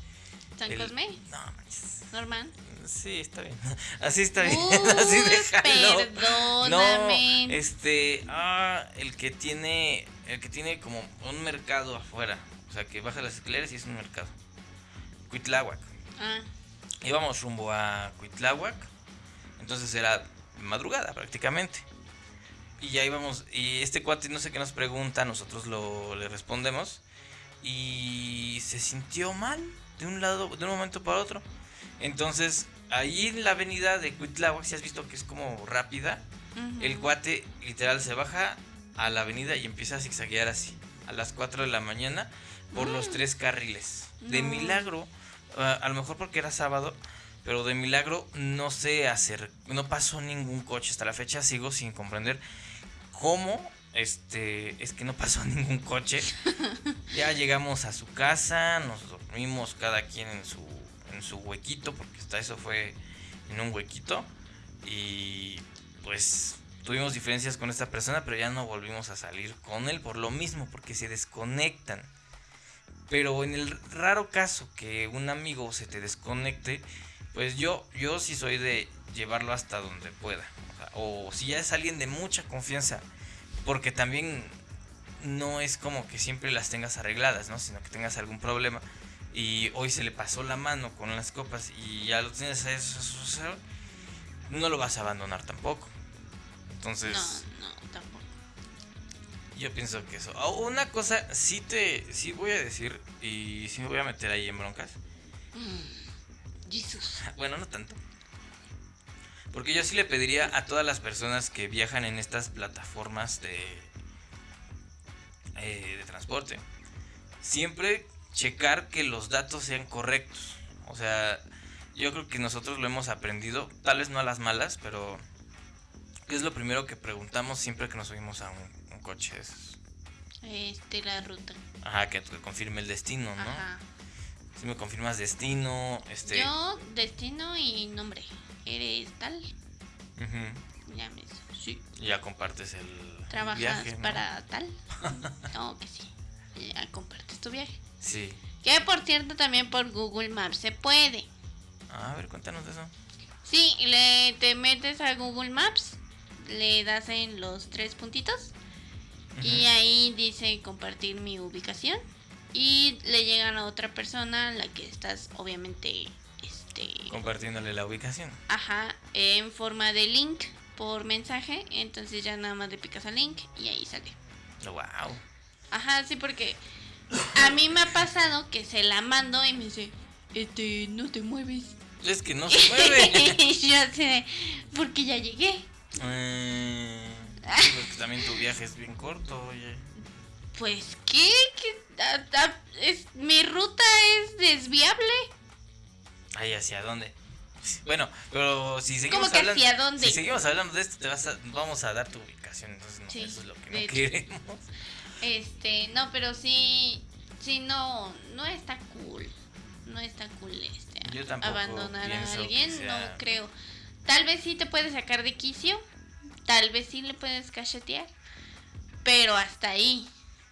¿San Cosme? No, Norman. Sí, está bien. <laughs> Así está bien. <laughs> Así déjalo. Perdóname. No, este, ah, el que tiene, el que tiene como un mercado afuera, o sea, que baja las escaleras y es un mercado. Cuitláhuac. Ah. Íbamos rumbo a Cuitláhuac, entonces era madrugada prácticamente. Y ya íbamos, y este cuate no sé qué nos pregunta, nosotros lo le respondemos y se sintió mal de un lado, de un momento para otro. Entonces ahí en la avenida de Cuitláhuac, si has visto que es como rápida, el cuate literal se baja a la avenida y empieza a zigzaguear así, a las 4 de la mañana, por los mm. tres carriles. De milagro, ah, a lo mejor porque era sábado, pero de milagro no se hacer, no pasó ningún coche hasta la fecha, sigo sin comprender cómo este es que no pasó <laughs> ningún coche. ya llegamos a su casa, nos dormimos cada quien en su en su huequito, porque hasta eso fue en un huequito. Y pues tuvimos diferencias con esta persona, pero ya no volvimos a salir con él por lo mismo, porque se desconectan. Pero en el raro caso que un amigo se te desconecte, pues yo, yo sí soy de llevarlo hasta donde pueda. O, si ya es alguien de mucha confianza, porque también no es como que siempre las tengas arregladas, ¿no? Sino que tengas algún problema y hoy se le pasó la mano con las copas y ya lo tienes a eso, no lo vas a abandonar tampoco. Entonces... No, no, tampoco. Yo pienso que eso. Oh, una cosa, sí te, sí voy a decir y sí me voy a meter ahí en broncas. Mm, Jesús. <laughs> Bueno, no tanto. Porque yo sí le pediría a todas las personas que viajan en estas plataformas de, eh, de transporte. Siempre checar que los datos sean correctos. O sea, yo creo que nosotros lo hemos aprendido, tal vez no a las malas, pero ¿qué es lo primero que preguntamos siempre que nos subimos a un, coche? Este, la ruta. Ajá, que, confirme el destino, ¿no? Ajá. Si me confirmas destino, este... Yo, destino y nombre. ¿Eres tal? Ya me... Sí. Ya compartes el ¿Trabajas para <laughs> tal? no, que sí. Ya compartes tu viaje. Sí. Que por cierto también por Google Maps se puede. A ver, cuéntanos eso. Sí, le te metes a Google Maps, le das en los tres puntitos y ahí dice compartir mi ubicación y le llegan a otra persona la que estás obviamente este compartiéndole la ubicación. Ajá, en forma de link por mensaje, entonces ya nada más le picas al link y ahí sale. Wow. Ajá, sí porque a mí me ha pasado que se la mando y me dice, este, no te mueves. Es que no <laughs> se mueve. <laughs> yo sé, porque ya llegué. Eh, porque también tu viaje es bien corto, oye. Pues, ¿qué? es, mi ruta es desviable. Ay, ¿hacia dónde? Bueno, pero si seguimos ¿Cómo que hablando, hacia dónde? Si seguimos hablando de esto, te vas a, vamos a dar tu ubicación, entonces no, eso es lo que no queremos. Este, no, pero sí, sí, no, no está cool. No está cool este. abandonar a alguien, no creo. Tal vez sí te puedes sacar de quicio, tal vez sí le puedes cachetear, pero hasta ahí.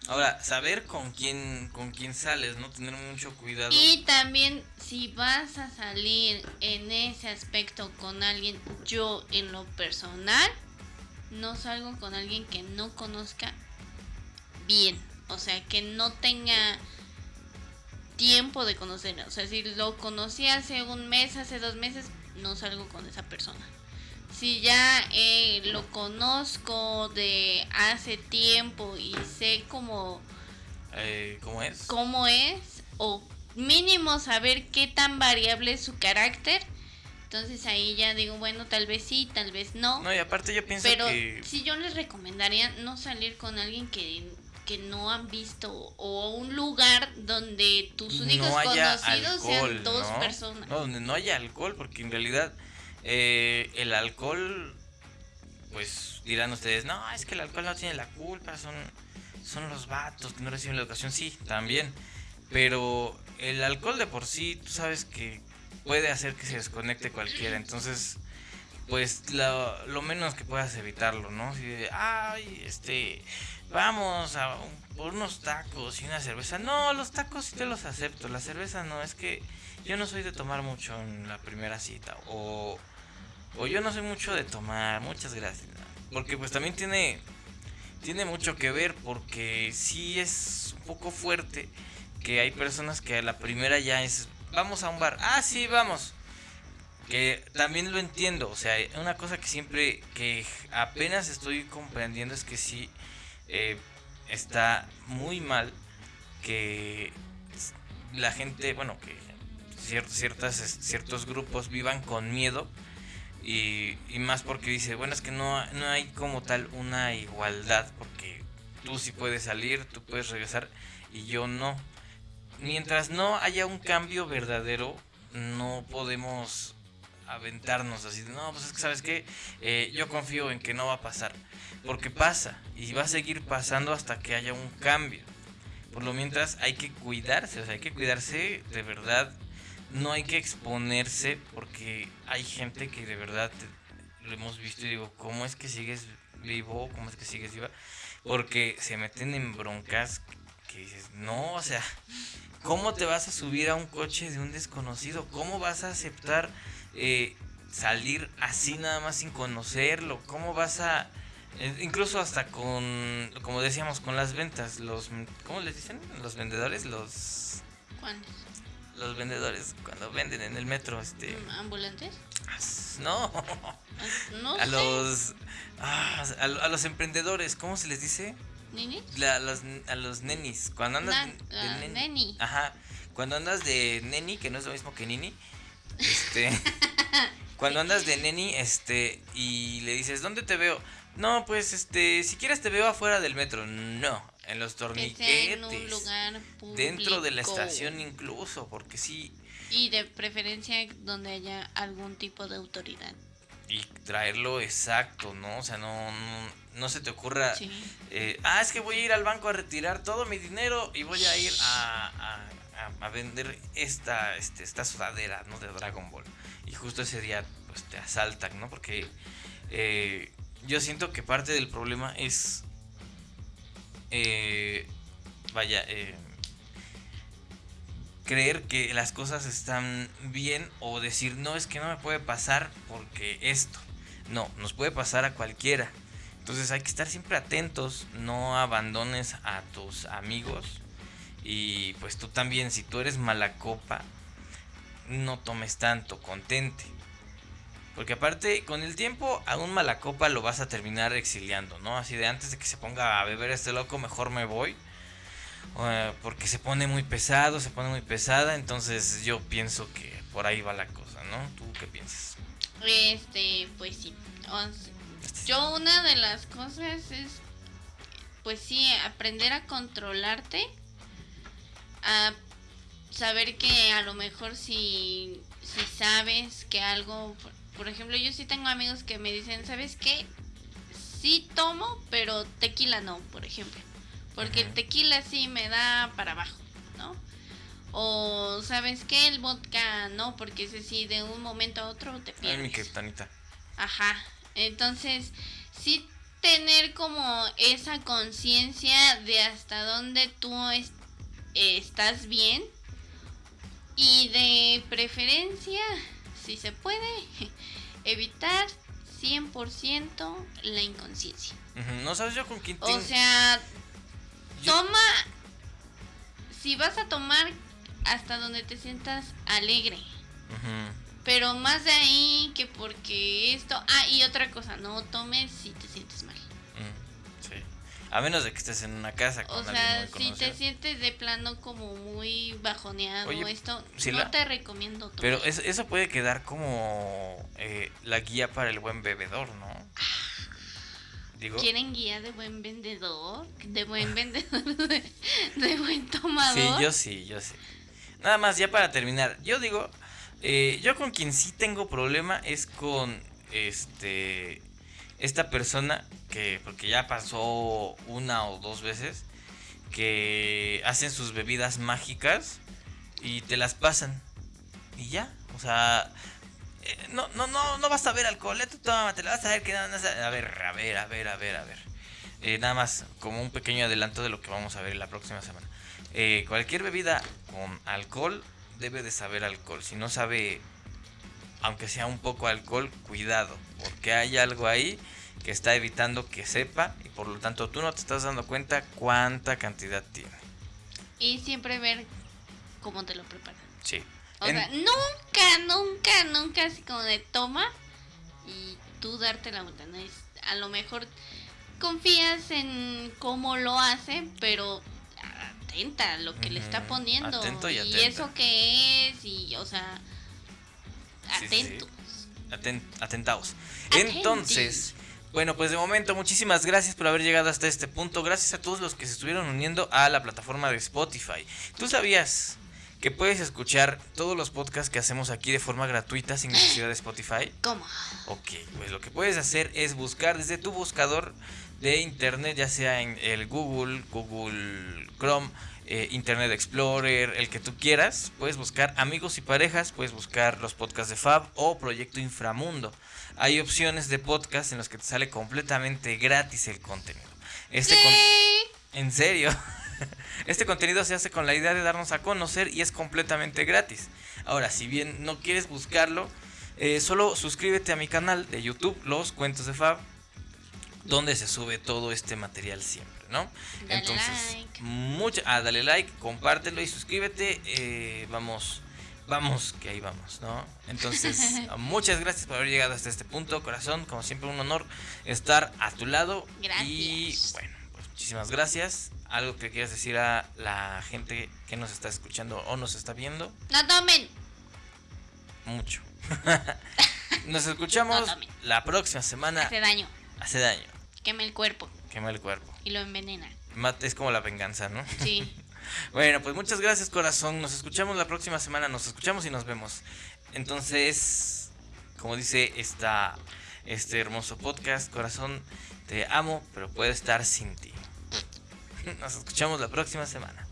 Ahora, saber con quién con quién sales, no tener mucho cuidado. Y también si vas a salir en ese aspecto con alguien, yo en lo personal no salgo con alguien que no conozca bien. O sea, que no tenga tiempo de conocerlo. O sea, si lo conocí hace un mes, hace dos meses, no salgo con esa persona. Si ya eh, lo conozco de hace tiempo y sé cómo... Eh, ¿Cómo es? Cómo es, o mínimo saber qué tan variable es su carácter, entonces ahí ya digo, bueno, tal vez sí, tal vez no. No, y aparte yo pienso pero que... si yo les recomendaría no salir con alguien que que no han visto o un lugar donde tus únicos conocidos sean dos personas. No, donde no haya alcohol, porque en realidad eh, el alcohol, pues dirán ustedes, no, es que el alcohol no tiene la culpa, son, son los vatos que no reciben la educación, sí, también. Pero el alcohol de por sí, tú sabes que puede hacer que se desconecte cualquiera. Entonces, pues lo, lo menos que puedas evitarlo, ¿no? Si ay, este, vamos a por unos tacos y una cerveza. No, los tacos sí te los acepto, la cerveza no, es que yo no soy de tomar mucho en la primera cita. O, o yo no soy mucho de tomar, muchas gracias. Porque pues también tiene, tiene mucho que ver, porque sí es un poco fuerte que hay personas que a la primera ya es, vamos a un bar, ah, sí, vamos que también lo entiendo, o sea, una cosa que siempre, que apenas estoy comprendiendo es que sí eh, está muy mal que la gente, bueno, que ciertas, ciertos grupos vivan con miedo y, más porque dice, bueno, es que no, no hay como tal una igualdad, porque tú sí puedes salir, tú puedes regresar y yo no. Mientras no haya un cambio verdadero, no podemos aventarnos así no, pues es que sabes que eh, yo confío en que no va a pasar, porque pasa y va a seguir pasando hasta que haya un cambio. Por lo mientras hay que cuidarse, o sea, hay que cuidarse de verdad, no hay que exponerse porque hay gente que de verdad lo hemos visto y digo, ¿cómo es que sigues vivo? ¿Cómo es que sigues viva? Porque se meten en broncas que dices, no, o sea, ¿cómo te vas a subir a un coche de un desconocido? ¿Cómo vas a aceptar eh, salir así nada más sin conocerlo? ¿Cómo vas a... Eh, incluso hasta con, como decíamos, con las ventas, los... ¿Cómo les dicen? Los vendedores, los... ¿Cuándo? Los vendedores, cuando venden en el metro, este... ¿Ambulantes? No. Ah, no a los... Ah, a, los emprendedores, ¿cómo se les dice? ¿Ninis? a, los, a los nenis. Cuando andas de, neni. Ajá. Cuando andas de neni, que no es lo mismo que nini, este, <laughs> cuando andas de <laughs> neni, este, y le dices, ¿dónde te veo? No, pues, este, si quieres te veo afuera del metro. No, en los torniquetes. En un lugar público. Dentro de la estación incluso, porque sí. Y de preferencia donde haya algún tipo de autoridad. Y traerlo exacto, ¿no? O sea, no, no, se te ocurra... Eh, ah, es que voy a ir al banco a retirar todo mi dinero y voy a ir a a, vender esta, este, esta sudadera, ¿no? De Dragon Ball. Y justo ese día, pues te asaltan, ¿no? Porque eh, yo siento que parte del problema es, eh, vaya, eh, creer que las cosas están bien o decir, no, es que no me puede pasar porque esto. No, nos puede pasar a cualquiera. Entonces hay que estar siempre atentos, no abandones a tus amigos, y pues tú también, si tú eres mala copa, no tomes tanto, contente. Porque aparte, con el tiempo, a un mala copa lo vas a terminar exiliando, ¿no? Así de antes de que se ponga a beber este loco, mejor me voy. Eh, porque se pone muy pesado, se pone muy pesada. Entonces yo pienso que por ahí va la cosa, ¿no? ¿Tú qué piensas? Este, pues sí. Yo una de las cosas es, pues sí, aprender a controlarte a saber que a lo mejor si, si sabes que algo, por, ejemplo, yo sí tengo amigos que me dicen, ¿sabes qué? Sí tomo, pero tequila no, por ejemplo. Porque el tequila sí me da para abajo, ¿no? O sabes qué, el vodka no, porque ese sí de un momento a otro te pierdes. mi kriptonita. Ajá. Entonces, sí tener como esa conciencia de hasta dónde tú estás bien y de preferencia, si se puede, <laughs> evitar 100% la inconsciencia. No sabes yo con quién O sea, toma, si vas a tomar hasta donde te sientas alegre. Pero más de ahí que porque esto... Ah, y otra cosa, no tomes si te sientes mal. A menos de que estés en una casa con O sea, si te sientes de plano como muy bajoneado esto, no te recomiendo todo. Pero eso, puede quedar como eh, la guía para el buen bebedor, ¿no? Digo, ¿Quieren guía de buen vendedor? ¿De buen vendedor? <laughs> De, buen tomador? Sí, yo sí, yo sí. Nada más, ya para terminar. Yo digo, eh, yo con quien sí tengo problema es con este esta persona que porque ya pasó una o dos veces que hacen sus bebidas mágicas y te las pasan. Y ya, o sea, eh, no, no, no, no vas a ver alcohol, eh, tú toma, te la vas a ver que A ver, a ver, a ver, a ver, a ver. Eh, nada más como un pequeño adelanto de lo que vamos a ver la próxima semana. cualquier bebida con alcohol debe de saber alcohol. Si no sabe, aunque sea un poco alcohol, cuidado, porque hay algo ahí que está evitando que sepa y por lo tanto tú no te estás dando cuenta cuánta cantidad tiene. Y siempre ver cómo te lo preparan. Sí. O sea, nunca, nunca, nunca así como de toma y tú darte la vuelta. ¿no? Es, a lo mejor confías en cómo lo hace, pero atenta a lo que le está poniendo. y, eso que es, y o sea, atentos. atentaos. Entonces, bueno, pues de momento muchísimas gracias por haber llegado hasta este punto. Gracias a todos los que se estuvieron uniendo a la plataforma de Spotify. ¿Tú sabías que puedes escuchar todos los podcasts que hacemos aquí de forma gratuita sin necesidad de Spotify? <laughs> ¿Cómo? Ok, pues lo que puedes hacer es buscar desde tu buscador de internet, ya sea en el Google, Google Chrome, eh, Internet Explorer, el que tú quieras. Puedes buscar amigos y parejas, puedes buscar los podcasts de Fab o Proyecto Inframundo. Hay opciones de podcast en los que te sale completamente gratis el contenido. Este en serio. <laughs> Este contenido se hace con la idea de darnos a conocer y es completamente gratis. Ahora, si bien no quieres buscarlo, eh, solo suscríbete a mi canal de YouTube, Los Cuentos de Fab, donde se sube todo este material siempre, ¿no? Dale Entonces, like. ah, dale like, compártelo y suscríbete. Eh, vamos, vamos, que ahí vamos, ¿no? Entonces, <laughs> muchas gracias por haber llegado hasta este punto, corazón. Como siempre, un honor estar a tu lado. Gracias. Y bueno, pues muchísimas gracias algo que quieras decir a la gente que nos está escuchando o nos está viendo. No tomen. Mucho. <laughs> nos escuchamos la próxima semana. Hace daño. Hace daño. Quema el cuerpo. Quema el cuerpo. Y lo envenena. Es como la venganza, ¿no? Sí. <laughs> bueno, pues muchas gracias, corazón. Nos escuchamos la próxima semana. Nos escuchamos y nos vemos. Entonces, como dice esta, este hermoso podcast, corazón, te amo, pero puedo estar sin ti. <laughs> Nos escuchamos la próxima semana.